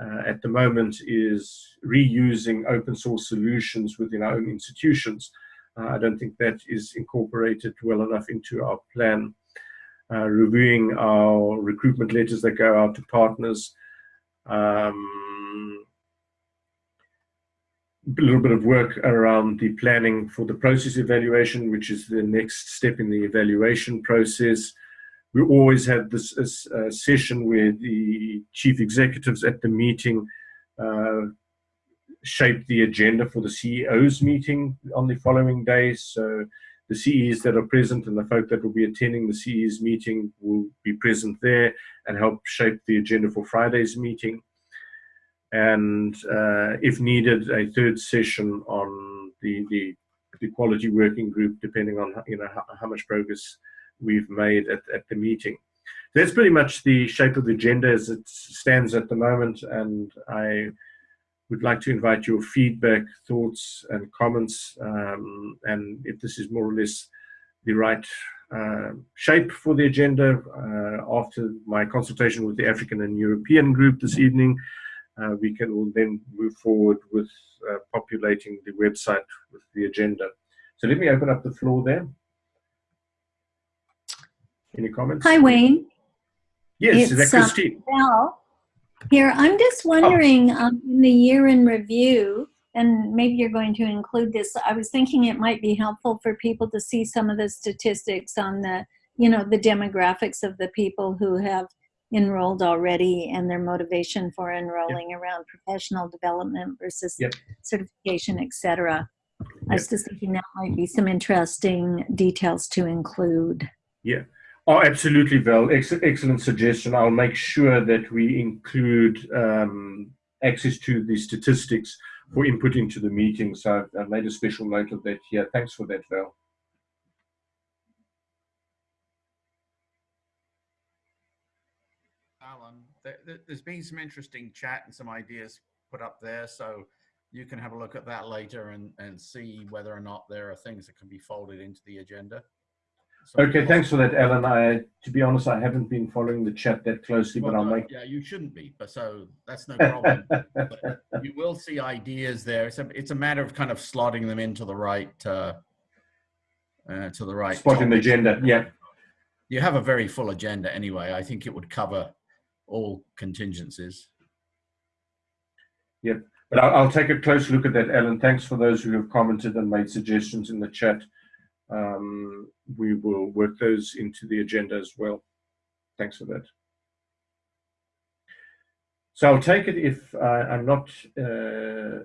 uh, at the moment is reusing open source solutions within our own institutions. Uh, I don't think that is incorporated well enough into our plan uh, reviewing our recruitment letters that go out to partners, um, a little bit of work around the planning for the process evaluation, which is the next step in the evaluation process. We always have this uh, session where the chief executives at the meeting uh, shape the agenda for the CEO's meeting on the following day. So the CEs that are present and the folk that will be attending the CEs meeting will be present there and help shape the agenda for Friday's meeting. And uh, if needed, a third session on the, the, the, quality working group, depending on you know how, how much progress we've made at, at the meeting. That's pretty much the shape of the agenda as it stands at the moment. And I would like to invite your feedback, thoughts, and comments. Um, and if this is more or less the right uh, shape for the agenda, uh, after my consultation with the African and European group this evening, uh, we can all then move forward with uh, populating the website with the agenda. So let me open up the floor there. Any comments? Hi, Wayne. Yes, it's, is that Christine? Uh, here. I'm just wondering, oh. um, in the year in review, and maybe you're going to include this, I was thinking it might be helpful for people to see some of the statistics on the, you know, the demographics of the people who have enrolled already and their motivation for enrolling around professional development versus Yep. certification, etc. cetera. I was just thinking that might be some interesting details to include. Oh, absolutely, Val. Ex- excellent suggestion. I'll make sure that we include um, access to the statistics for input into the meeting. So I've, made a special note of that here. Thanks for that, Val. Alan, there- there's been some interesting chat and some ideas put up there, so you can have a look at that later and, and see whether or not there are things that can be folded into the agenda. Okay, thanks for that, Alan. I, to be honest, I haven't been following the chat that closely, but I'll no, make. Yeah, you shouldn't be, but so that's no problem. But you <laughs> will see ideas there. It's a, it's a matter of kind of slotting them into the right, uh, uh, to the right. Spotting the agenda, yeah. You have a very full agenda anyway. I think it would cover all contingencies. Yep, but I'll, I'll take a close look at that, Alan. Thanks for those who have commented and made suggestions in the chat. Um, we will work those into the agenda as well. Thanks for that. So I'll take it if uh, I'm not uh,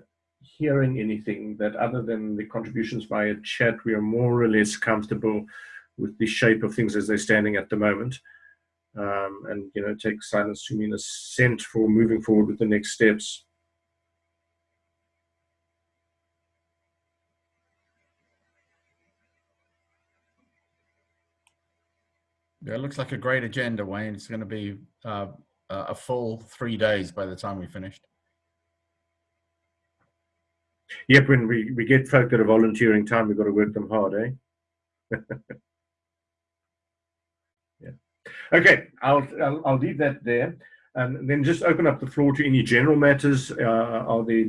hearing anything that other than the contributions via chat, we are more or less comfortable with the shape of things as they're standing at the moment. Um, and, you know, take silence to mean assent for moving forward with the next steps. Yeah, it looks like a great agenda, Wayne. It's going to be uh, a full three days by the time we finished. Yep, when we, we get folk that are volunteering time, we've got to work them hard, eh? <laughs> yeah. Okay, I'll, I'll, I'll leave that there. And then just open up the floor to any general matters. Uh, are there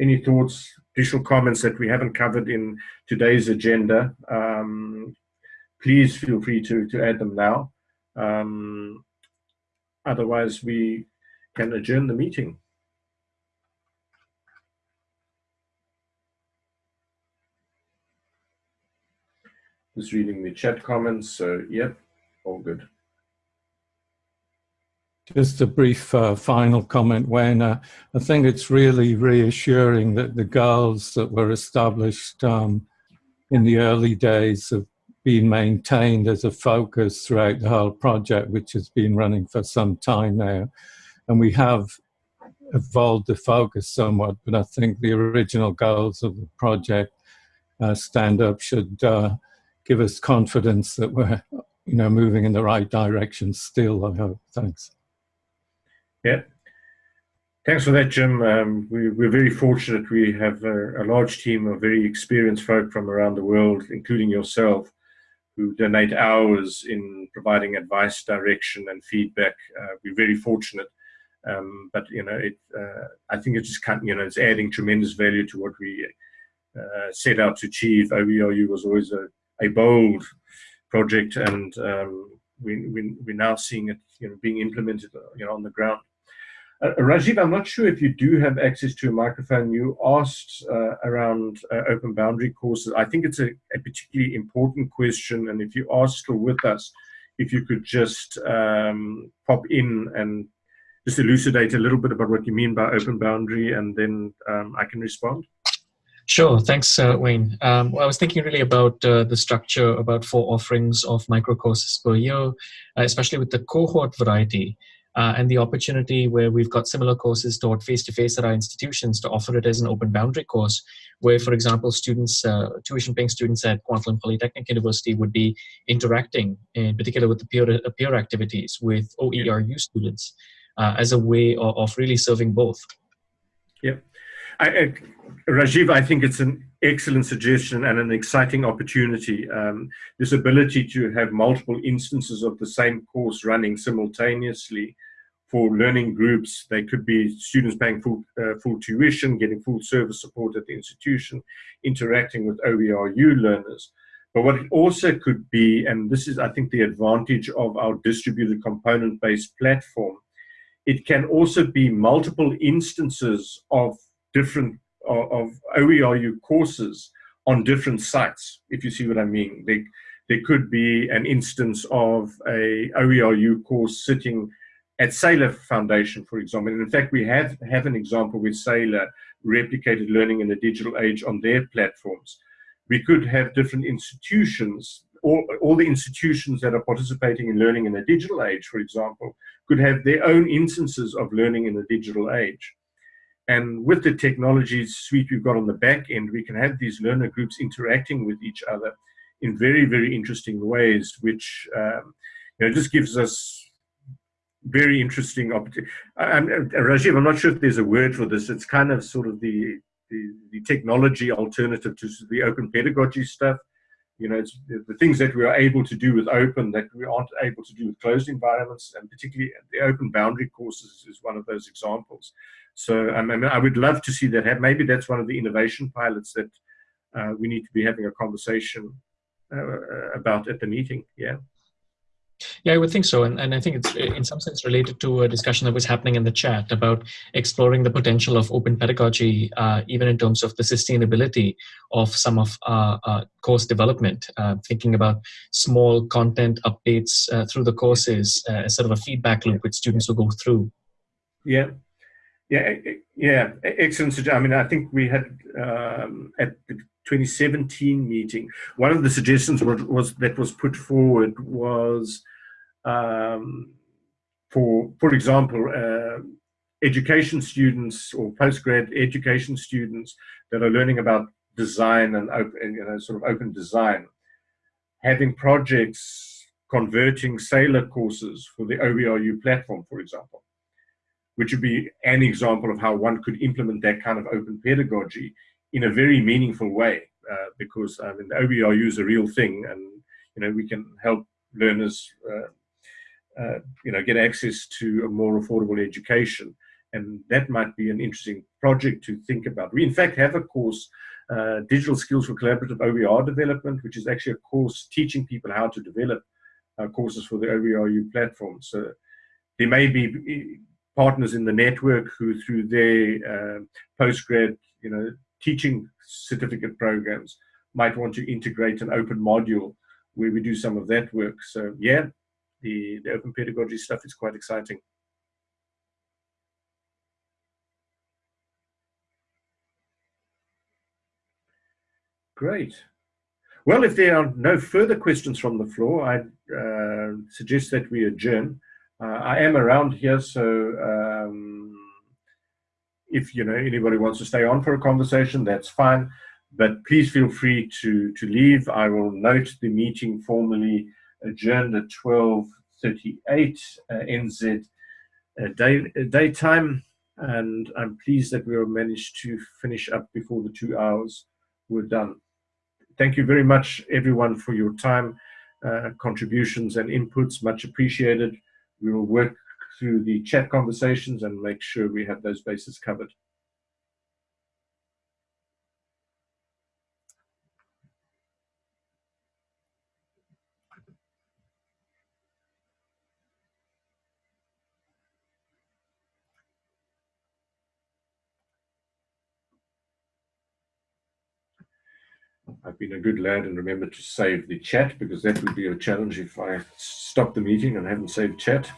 any thoughts, additional comments that we haven't covered in today's agenda? Um, please feel free to, to add them now. Um, otherwise, we can adjourn the meeting. Just reading the chat comments. So, yep, all good. Just a brief uh, final comment, Wayne. Uh, I think it's really reassuring that the goals that were established um, in the early days have been maintained as a focus throughout the whole project, which has been running for some time now. And we have evolved the focus somewhat, but I think the original goals of the project uh, stand up should uh, give us confidence that we're you know moving in the right direction still, I hope. Thanks. Yeah. Thanks for that, Jim. Um, we, we're very fortunate. We have a, a, large team of very experienced folk from around the world, including yourself, who donate hours in providing advice, direction, and feedback. Uh, we're very fortunate. Um, but you know, it, uh, I think it's just you know, it's adding tremendous value to what we uh, set out to achieve. OERU was always a, a bold project, and um, we, we, we're now seeing it, you know, being implemented, you know, on the ground. Uh, Rajiv, I'm not sure if you do have access to a microphone. You asked uh, around uh, open boundary courses. I think it's a, a, particularly important question, and if you are still with us, if you could just um, pop in and just elucidate a little bit about what you mean by open boundary, and then um, I can respond. Sure. Thanks, uh, Wayne. Um, well, I was thinking really about uh, the structure, about four offerings of micro courses per year, uh, especially with the cohort variety. Uh, and the opportunity where we've got similar courses taught face-to-face at our institutions to offer it as an open boundary course, where, for example, students, uh, tuition-paying students at Kwantlen Polytechnic University would be interacting, in particular with the peer, uh, peer activities with OERU students uh, as a way of, of, really serving both. Yeah. I, I, Rajiv, I think it's an excellent suggestion and an exciting opportunity. Um, this ability to have multiple instances of the same course running simultaneously for learning groups. They could be students paying full, uh, full tuition, getting full service support at the institution, interacting with OERU learners. But what it also could be, and this is, I think, the advantage of our distributed component-based platform, it can also be multiple instances of different of, OERU courses on different sites, if you see what I mean. They, there could be an instance of a OERU course sitting at Saylor Foundation, for example. And in fact, we have, have an example with Saylor replicated learning in the digital age on their platforms. We could have different institutions, all, all the institutions that are participating in learning in the digital age, for example, could have their own instances of learning in the digital age. And with the technology suite we've got on the back end, we can have these learner groups interacting with each other in very, very interesting ways, which um, you know, just gives us very interesting opportunity. I'm, Rajiv, I'm not sure if there's a word for this. It's kind of sort of the, the, the technology alternative to the open pedagogy stuff. You know, it's the things that we are able to do with open that we aren't able to do with closed environments, and particularly the open boundary courses is one of those examples. So um, I, mean, I would love to see that happen. Maybe that's one of the innovation pilots that uh, we need to be having a conversation uh, about at the meeting. Yeah. Yeah, I would think so. And, and I think it's in some sense related to a discussion that was happening in the chat about exploring the potential of open pedagogy, uh, even in terms of the sustainability of some of uh, uh, course development, uh, thinking about small content updates uh, through the courses as sort of a feedback loop which students will go through. Yeah, yeah, yeah, excellent. I mean, I think we had um, at the 2017 meeting, one of the suggestions was, was that was put forward was um, for, for example, uh, education students or postgrad education students that are learning about design and open, you know, sort of open design, having projects converting Saylor courses for the OERU platform, for example, which would be an example of how one could implement that kind of open pedagogy in a very meaningful way, uh, because I mean, the OERU is a real thing, and you know we can help learners, uh, uh, you know, get access to a more affordable education, and that might be an interesting project to think about. We in fact have a course, uh, Digital Skills for Collaborative OER Development, which is actually a course teaching people how to develop uh, courses for the OERU platform. So there may be partners in the network who through their uh, postgrad you know teaching certificate programs might want to integrate an open module where we do some of that work. So yeah, the, the open pedagogy stuff is quite exciting. Great. Well, if there are no further questions from the floor, I uh, suggest that we adjourn. Uh, I am around here, so um, if you know anybody wants to stay on for a conversation, that's fine. But please feel free to to leave. I will note the meeting formally at 12:38 uh, NZ uh, day uh, daytime, and I'm pleased that we managed to finish up before the two hours were done. Thank you very much, everyone, for your time, uh, contributions, and inputs. Much appreciated. We will work through the chat conversations and make sure we have those bases covered. I've been a good lad and remembered to save the chat because that would be a challenge if I stop the meeting and haven't saved chat.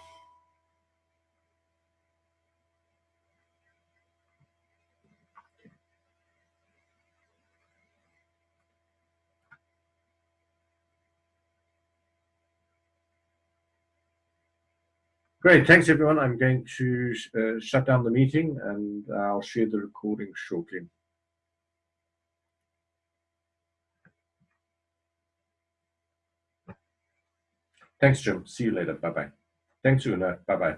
Great, thanks everyone. I'm going to uh, shut down the meeting and I'll share the recording shortly. Thanks, Jim. See you later. Bye-bye. Thanks, Una. Bye-bye.